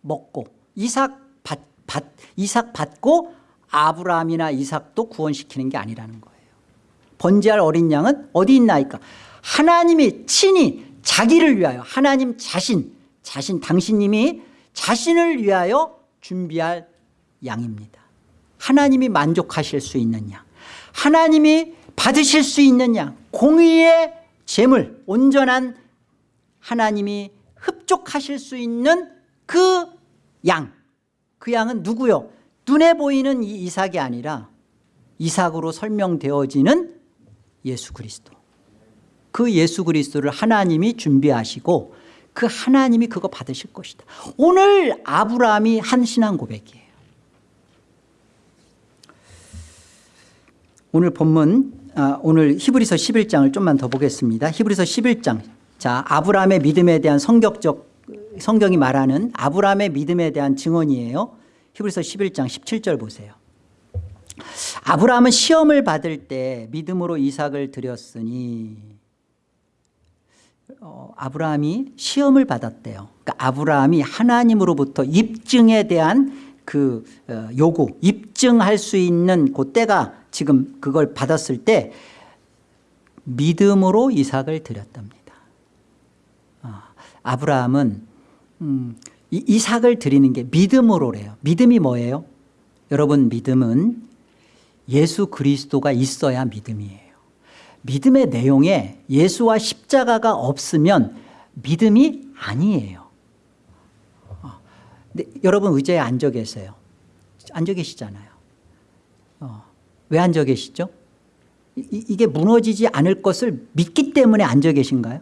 먹고 이삭 받, 받, 이삭 받고 아브라함이나 이삭도 구원시키는 게 아니라는 거예요. 번제할 어린 양은 어디 있나이까? 하나님이 친히 자기를 위하여 하나님 자신 자신 당신님이 자신을 위하여 준비할 양입니다. 하나님이 만족하실 수 있는 양 하나님이 받으실 수 있는 양 공의의 재물 온전한 하나님이 흡족하실 수 있는 그 양. 그 양은 누구요? 눈에 보이는 이 이삭이 아니라 이삭으로 설명되어지는 예수 그리스도 그 예수 그리스도를 하나님이 준비하시고 그 하나님이 그거 받으실 것이다 오늘 아브라함이 한 신앙 고백이에요 오늘 본문 아, 오늘 히브리서 11장을 좀만 더 보겠습니다. 히브리서 11장. 자, 아브라함의 믿음에 대한 성격적 성경이 말하는 아브라함의 믿음에 대한 증언이에요. 히브리서 11장 17절 보세요. 아브라함은 시험을 받을 때 믿음으로 이삭을 드렸으니 어, 아브라함이 시험을 받았대요. 그러니까 아브라함이 하나님으로부터 입증에 대한 그 어, 요구, 입증할 수 있는 그 때가 지금 그걸 받았을 때 믿음으로 이삭을 드렸답니다. 아, 아브라함은 음, 이, 이삭을 드리는 게 믿음으로래요. 믿음이 뭐예요? 여러분 믿음은 예수 그리스도가 있어야 믿음이에요. 믿음의 내용에 예수와 십자가가 없으면 믿음이 아니에요. 어, 근데 여러분 의자에 앉아 계세요. 앉아 계시잖아요. 어, 왜 앉아 계시죠? 이, 이게 무너지지 않을 것을 믿기 때문에 앉아 계신가요?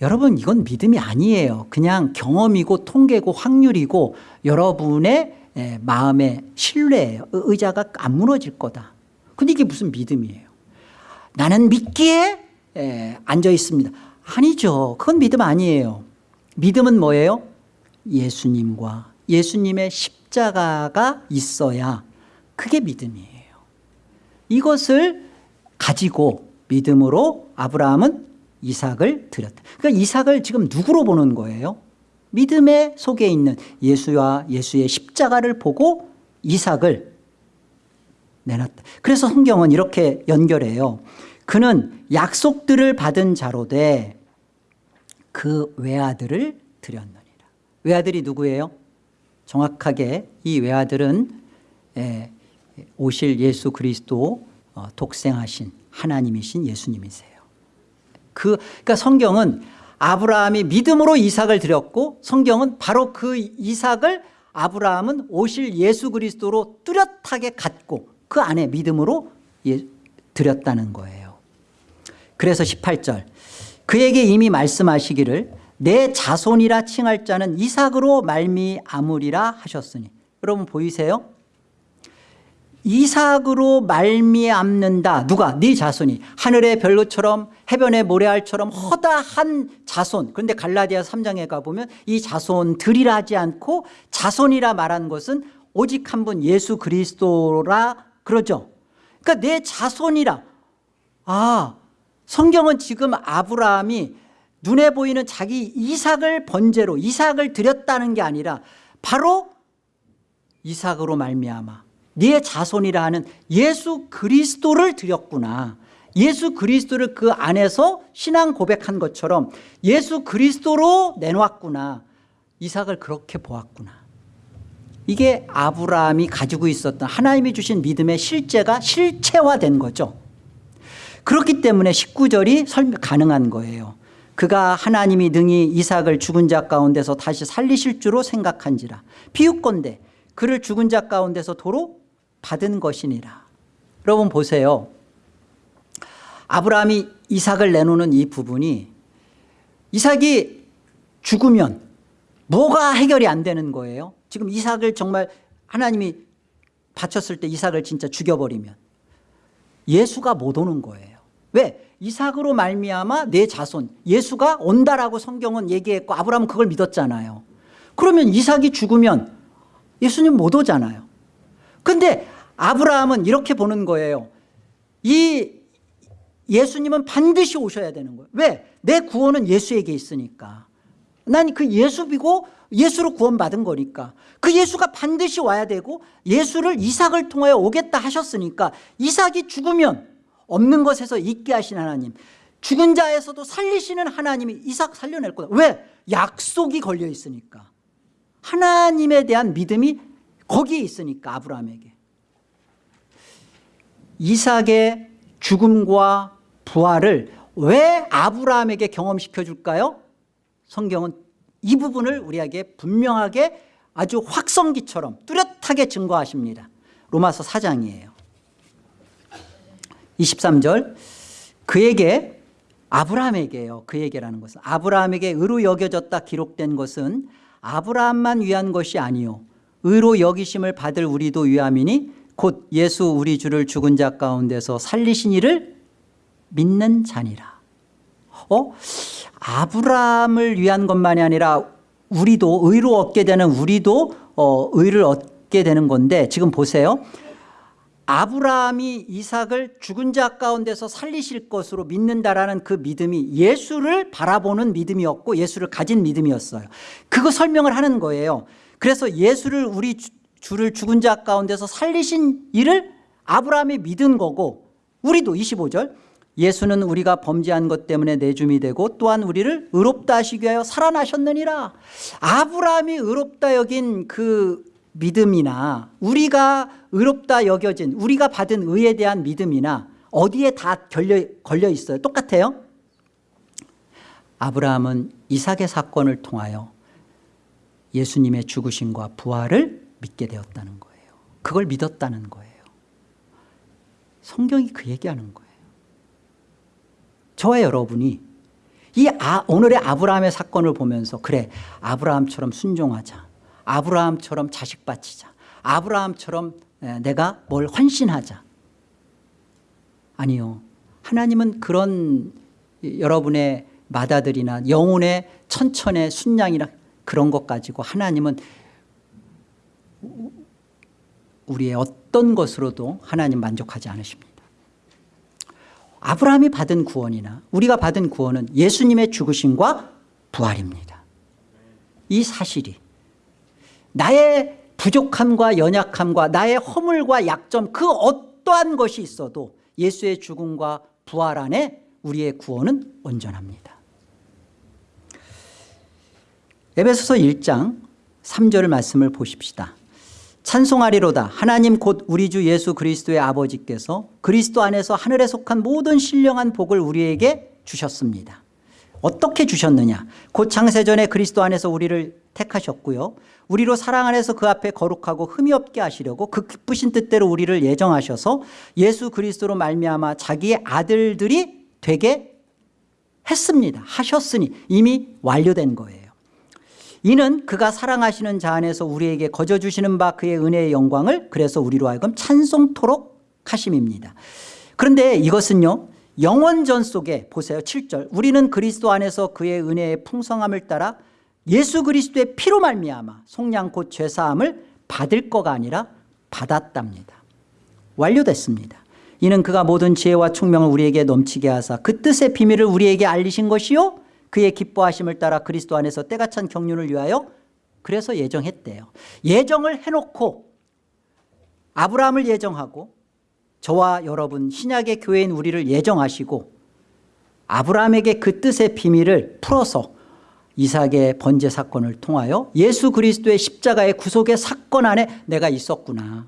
여러분 이건 믿음이 아니에요. 그냥 경험이고 통계고 확률이고 여러분의 예, 마음의 신뢰예요. 의- 의자가 안 무너질 거다. 근데 이게 무슨 믿음이에요? 나는 믿기에 예, 앉아 있습니다. 아니죠. 그건 믿음 아니에요. 믿음은 뭐예요? 예수님과 예수님의 십자가가 있어야 그게 믿음이에요. 이것을 가지고 믿음으로 아브라함은 이삭을 드렸다. 그러니까 이삭을 지금 누구로 보는 거예요? 믿음의 속에 있는 예수와 예수의 십자가를 보고 이삭을 내놨다. 그래서 성경은 이렇게 연결해요. 그는 약속들을 받은 자로 돼 그 외아들을 드렸느니라. 외아들이 누구예요? 정확하게 이 외아들은 예, 오실 예수 그리스도 어, 독생하신 하나님이신 예수님이세요. 그, 그러니까 성경은 아브라함이 믿음으로 이삭을 드렸고 성경은 바로 그 이삭을 아브라함은 오실 예수 그리스도로 뚜렷하게 갖고 그 안에 믿음으로 예, 드렸다는 거예요. 그래서 18절 그에게 이미 말씀하시기를 내 자손이라 칭할 자는 이삭으로 말미암으리라 하셨으니. 여러분 보이세요? 이삭으로 말미암는다. 누가? 네 자손이. 하늘의 별로처럼 해변의 모래알처럼 허다한 자손. 그런데 갈라디아 3장에 가보면 이 자손들이라 하지 않고 자손이라 말한 것은 오직 한 분 예수 그리스도라 그러죠. 그러니까 내 자손이라. 아 성경은 지금 아브라함이 눈에 보이는 자기 이삭을 번제로 이삭을 드렸다는 게 아니라 바로 이삭으로 말미암아 네 자손이라 하는 예수 그리스도를 드렸구나. 예수 그리스도를 그 안에서 신앙 고백한 것처럼 예수 그리스도로 내놓았구나. 이삭을 그렇게 보았구나 이게 아브라함이 가지고 있었던 하나님이 주신 믿음의 실제가 실체화된 거죠. 그렇기 때문에 19절이 설명 가능한 거예요. 그가 하나님이 능히 이삭을 죽은 자 가운데서 다시 살리실 줄로 생각한지라. 비웃건대 그를 죽은 자 가운데서 도로 받은 것이니라. 여러분 보세요. 아브라함이 이삭을 내놓는 이 부분이 이삭이 죽으면 뭐가 해결이 안 되는 거예요 지금 이삭을 정말 하나님이 바쳤을 때 이삭을 진짜 죽여버리면 예수가 못 오는 거예요. 왜? 이삭으로 말미암아 내 자손 예수가 온다라고 성경은 얘기했고 아브라함은 그걸 믿었잖아요. 그러면 이삭이 죽으면 예수님 못 오잖아요. 근데 아브라함은 이렇게 보는 거예요. 이 예수님은 반드시 오셔야 되는 거예요. 왜? 내 구원은 예수에게 있으니까 난 그 예수 비고 예수로 구원받은 거니까 그 예수가 반드시 와야 되고 예수를 이삭을 통하여 오겠다 하셨으니까 이삭이 죽으면 없는 것에서 있게 하신 하나님 죽은 자에서도 살리시는 하나님이 이삭 살려낼 거다 왜? 약속이 걸려 있으니까 하나님에 대한 믿음이 거기에 있으니까 아브라함에게 이삭의 죽음과 부활을 왜 아브라함에게 경험시켜 줄까요? 성경은 이 부분을 우리에게 분명하게 아주 확성기처럼 뚜렷하게 증거하십니다. 로마서 4장이에요. 23절 그에게 아브라함에게요. 그에게라는 것은 아브라함에게 의로 여겨졌다 기록된 것은 아브라함만 위한 것이 아니요. 의로 여기심을 받을 우리도 위함이니 곧 예수 우리 주를 죽은 자 가운데서 살리신 이를 믿는 자니라 어? 아브라함을 위한 것만이 아니라 우리도 의로 얻게 되는 우리도 어, 의를 얻게 되는 건데 지금 보세요. 아브라함이 이삭을 죽은 자 가운데서 살리실 것으로 믿는다라는 그 믿음이 예수를 바라보는 믿음이었고 예수를 가진 믿음이었어요. 그거 설명을 하는 거예요. 그래서 예수를 우리 주- 주를 죽은 자 가운데서 살리신 일을 아브라함이 믿은 거고 우리도 25절 예수는 우리가 범죄한 것 때문에 내줌이 되고 또한 우리를 의롭다 하시기 위하여 살아나셨느니라. 아브라함이 의롭다 여긴 그 믿음이나 우리가 의롭다 여겨진 우리가 받은 의에 대한 믿음이나 어디에 다 걸려, 걸려 있어요? 똑같아요? 아브라함은 이삭의 사건을 통하여 예수님의 죽으심과 부활을 믿게 되었다는 거예요. 그걸 믿었다는 거예요. 성경이 그 얘기하는 거예요 저와 여러분이 이 아, 오늘의 아브라함의 사건을 보면서 그래 아브라함처럼 순종하자 아브라함처럼 자식 바치자 아브라함처럼 에, 내가 뭘 헌신하자. 아니요 하나님은 그런 여러분의 마다들이나 영혼의 천천의 순양이나 그런 것 가지고 하나님은 우리의 어떤 것으로도 하나님 만족하지 않으십니다 아브라함이 받은 구원이나 우리가 받은 구원은 예수님의 죽으심과 부활입니다. 이 사실이 나의 부족함과 연약함과 나의 허물과 약점 그 어떠한 것이 있어도 예수의 죽음과 부활 안에 우리의 구원은 온전합니다. 에베소서 1장 3절 말씀을 보십시다 찬송하리로다. 하나님 곧 우리 주 예수 그리스도의 아버지께서 그리스도 안에서 하늘에 속한 모든 신령한 복을 우리에게 주셨습니다. 어떻게 주셨느냐? 곧 창세전에 그리스도 안에서 우리를 택하셨고요. 우리로 사랑 안에서 그 앞에 거룩하고 흠이 없게 하시려고 그 기쁘신 뜻대로 우리를 예정하셔서 예수 그리스도로 말미암아 자기의 아들들이 되게 했습니다. 하셨으니 이미 완료된 거예요 이는 그가 사랑하시는 자 안에서 우리에게 거저 주시는 바 그의 은혜의 영광을 그래서 우리로 하여금 찬송토록 하심입니다. 그런데 이것은요 영원전 속에 보세요 7절. 우리는 그리스도 안에서 그의 은혜의 풍성함을 따라 예수 그리스도의 피로 말미암아 속량 곧 죄사함을 받을 거가 아니라 받았답니다. 완료됐습니다. 이는 그가 모든 지혜와 총명을 우리에게 넘치게 하사 그 뜻의 비밀을 우리에게 알리신 것이요 그의 기뻐하심을 따라 그리스도 안에서 때가 찬 경륜을 위하여 그래서 예정했대요. 예정을 해놓고 아브라함을 예정하고 저와 여러분 신약의 교회인 우리를 예정하시고 아브라함에게 그 뜻의 비밀을 풀어서 이삭의 번제 사건을 통하여 예수 그리스도의 십자가의 구속의 사건 안에 내가 있었구나.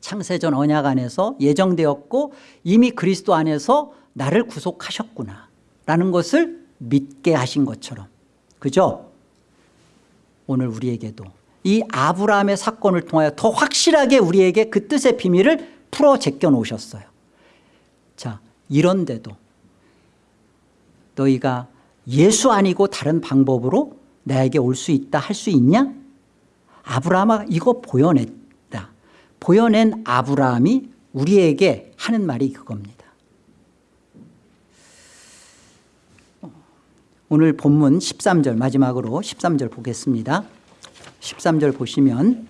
창세전 언약 안에서 예정되었고 이미 그리스도 안에서 나를 구속하셨구나 라는 것을 믿게 하신 것처럼. 그죠? 오늘 우리에게도. 이 아브라함의 사건을 통하여 더 확실하게 우리에게 그 뜻의 비밀을 풀어 제껴 놓으셨어요. 자 이런데도 너희가 예수 아니고 다른 방법으로 나에게 올 수 있다 할 수 있냐? 아브라함아 이거 보여냈다. 보여낸 아브라함이 우리에게 하는 말이 그겁니다 오늘 본문 13절 마지막으로 13절 보겠습니다. 13절 보시면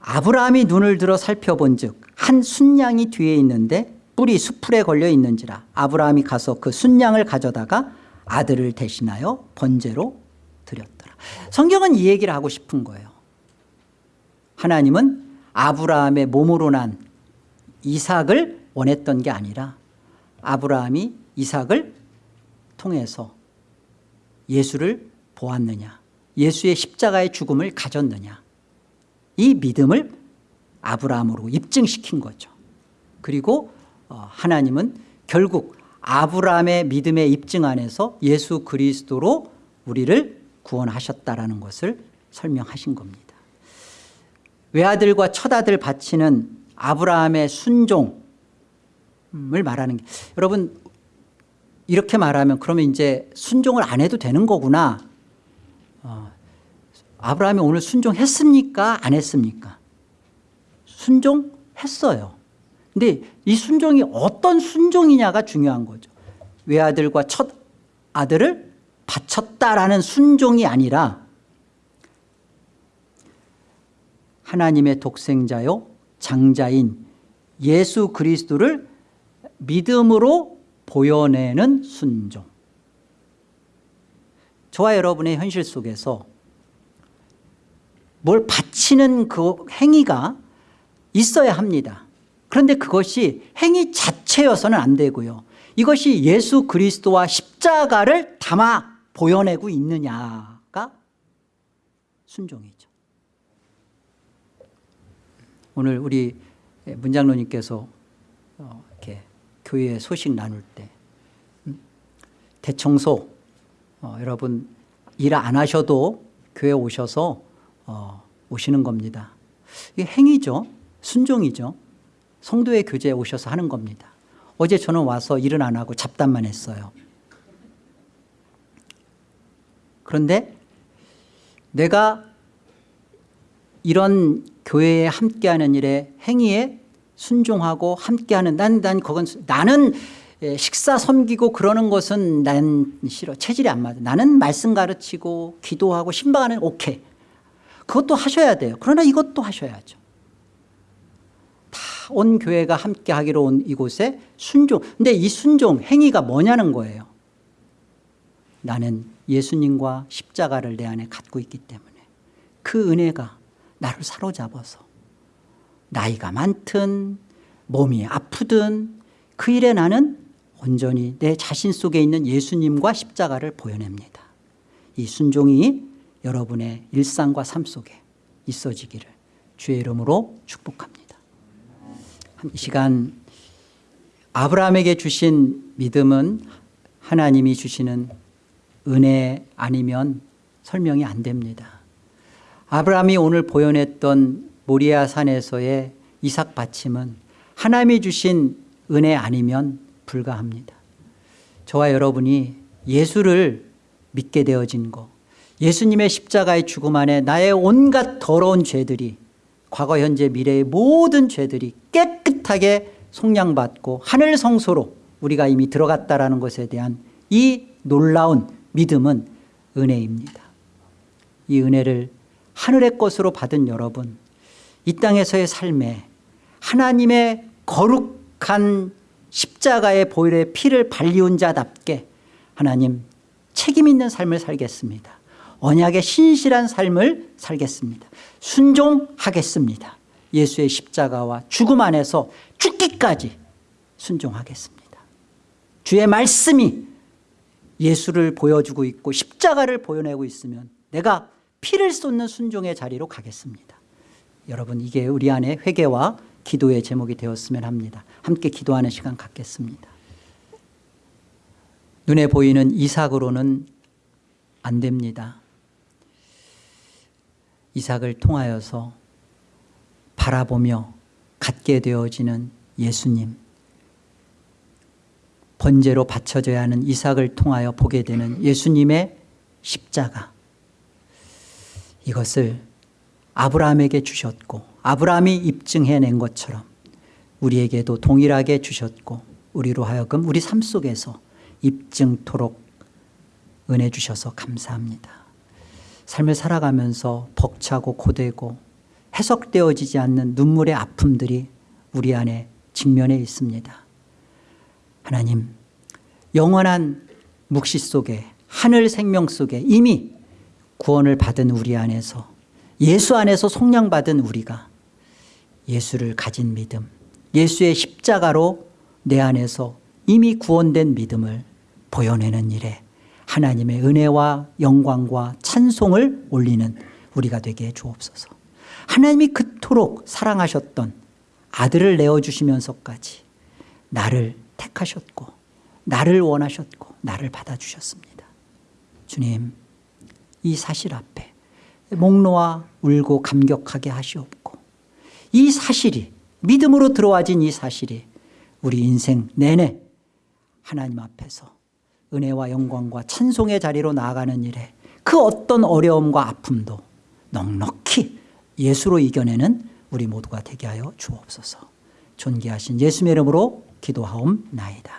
아브라함이 눈을 들어 살펴본 즉한 순양이 뒤에 있는데 뿔이 수풀에 걸려 있는지라 아브라함이 가서 그 순양을 가져다가 아들을 대신하여 번제로 드렸더라. 성경은 이 얘기를 하고 싶은 거예요. 하나님은 아브라함의 몸으로 난 이삭을 원했던 게 아니라 아브라함이 이삭을 통해서 예수를 보았느냐 예수의 십자가의 죽음을 가졌느냐 이 믿음을 아브라함으로 입증시킨 거죠. 그리고 어, 하나님은 결국 아브라함의 믿음의 입증 안에서 예수 그리스도로 우리를 구원하셨다라는 것을 설명하신 겁니다. 외아들과 첫아들 바치는 아브라함의 순종을 말하는 게 여러분 이렇게 말하면 그러면 이제 순종을 안 해도 되는 거구나 어, 아브라함이 오늘 순종했습니까 안 했습니까 순종했어요. 근데 이 순종이 어떤 순종이냐가 중요한 거죠. 외아들과 첫 아들을 바쳤다라는 순종이 아니라 하나님의 독생자요 장자인 예수 그리스도를 믿음으로 보여내는 순종. 저와 여러분의 현실 속에서 뭘 바치는 그 행위가 있어야 합니다. 그런데 그것이 행위 자체여서는 안 되고요. 이것이 예수 그리스도와 십자가를 담아 보여내고 있느냐가 순종이죠. 오늘 우리 문장로님께서 어, 교회 소식 나눌 때 음, 대청소 어, 여러분 일 안 하셔도 교회 오셔서 어, 오시는 겁니다. 이게 행위죠. 순종이죠. 성도의 교제에 오셔서 하는 겁니다. 어제 저는 와서 일은 안 하고 잡담만 했어요. 그런데 내가 이런 교회에 함께하는 일에 행위에 순종하고 함께하는 난, 난 그건 나는 예, 식사 섬기고 그러는 것은 난 싫어. 체질이 안 맞아. 나는 말씀 가르치고 기도하고 신방하는 오케이. 그것도 하셔야 돼요. 그러나 이것도 하셔야죠. 다 온 교회가 함께 하기로 온 이곳에 순종. 근데 이 순종 행위가 뭐냐는 거예요. 나는 예수님과 십자가를 내 안에 갖고 있기 때문에 그 은혜가 나를 사로잡아서 나이가 많든 몸이 아프든 그 일에 나는 온전히 내 자신 속에 있는 예수님과 십자가를 보여냅니다. 이 순종이 여러분의 일상과 삶 속에 있어지기를 주의 이름으로 축복합니다. 이 시간 아브라함에게 주신 믿음은 하나님이 주시는 은혜 아니면 설명이 안 됩니다. 아브라함이 오늘 보여냈던 모리아 산에서의 이삭 바침은 하나님이 주신 은혜 아니면 불가합니다. 저와 여러분이 예수를 믿게 되어진 거 예수님의 십자가의 죽음 안에 나의 온갖 더러운 죄들이 과거 현재 미래의 모든 죄들이 깨끗하게 속량받고 하늘 성소로 우리가 이미 들어갔다라는 것에 대한 이 놀라운 믿음은 은혜입니다. 이 은혜를 하늘의 것으로 받은 여러분 이 땅에서의 삶에 하나님의 거룩한 십자가의 보혈의 피를 발리운 자답게 하나님 책임 있는 삶을 살겠습니다. 언약의 신실한 삶을 살겠습니다. 순종하겠습니다. 예수의 십자가와 죽음 안에서 죽기까지 순종하겠습니다. 주의 말씀이 예수를 보여주고 있고 십자가를 보여내고 있으면 내가 피를 쏟는 순종의 자리로 가겠습니다 여러분 이게 우리 안에 회개와 기도의 제목이 되었으면 합니다. 함께 기도하는 시간 갖겠습니다. 눈에 보이는 이삭으로는 안 됩니다. 이삭을 통하여서 바라보며 갖게 되어지는 예수님. 번제로 바쳐져야 하는 이삭을 통하여 보게 되는 예수님의 십자가. 이것을 아브라함에게 주셨고 아브라함이 입증해낸 것처럼 우리에게도 동일하게 주셨고 우리로 하여금 우리 삶 속에서 입증토록 은혜 주셔서 감사합니다. 삶을 살아가면서 벅차고 고되고 해석되어지지 않는 눈물의 아픔들이 우리 안에 직면해 있습니다. 하나님 영원한 묵시 속에 하늘 생명 속에 이미 구원을 받은 우리 안에서 예수 안에서 속량받은 우리가 예수를 가진 믿음 예수의 십자가로 내 안에서 이미 구원된 믿음을 보여내는 일에 하나님의 은혜와 영광과 찬송을 올리는 우리가 되게 해 주옵소서. 하나님이 그토록 사랑하셨던 아들을 내어주시면서까지 나를 택하셨고 나를 원하셨고 나를 받아주셨습니다. 주님 이 사실 앞에 목 놓아 울고 감격하게 하시옵고 이 사실이 믿음으로 들어와진 이 사실이 우리 인생 내내 하나님 앞에서 은혜와 영광과 찬송의 자리로 나아가는 일에 그 어떤 어려움과 아픔도 넉넉히 예수로 이겨내는 우리 모두가 되게 하여 주옵소서. 존귀하신 예수의 이름으로 기도하옵나이다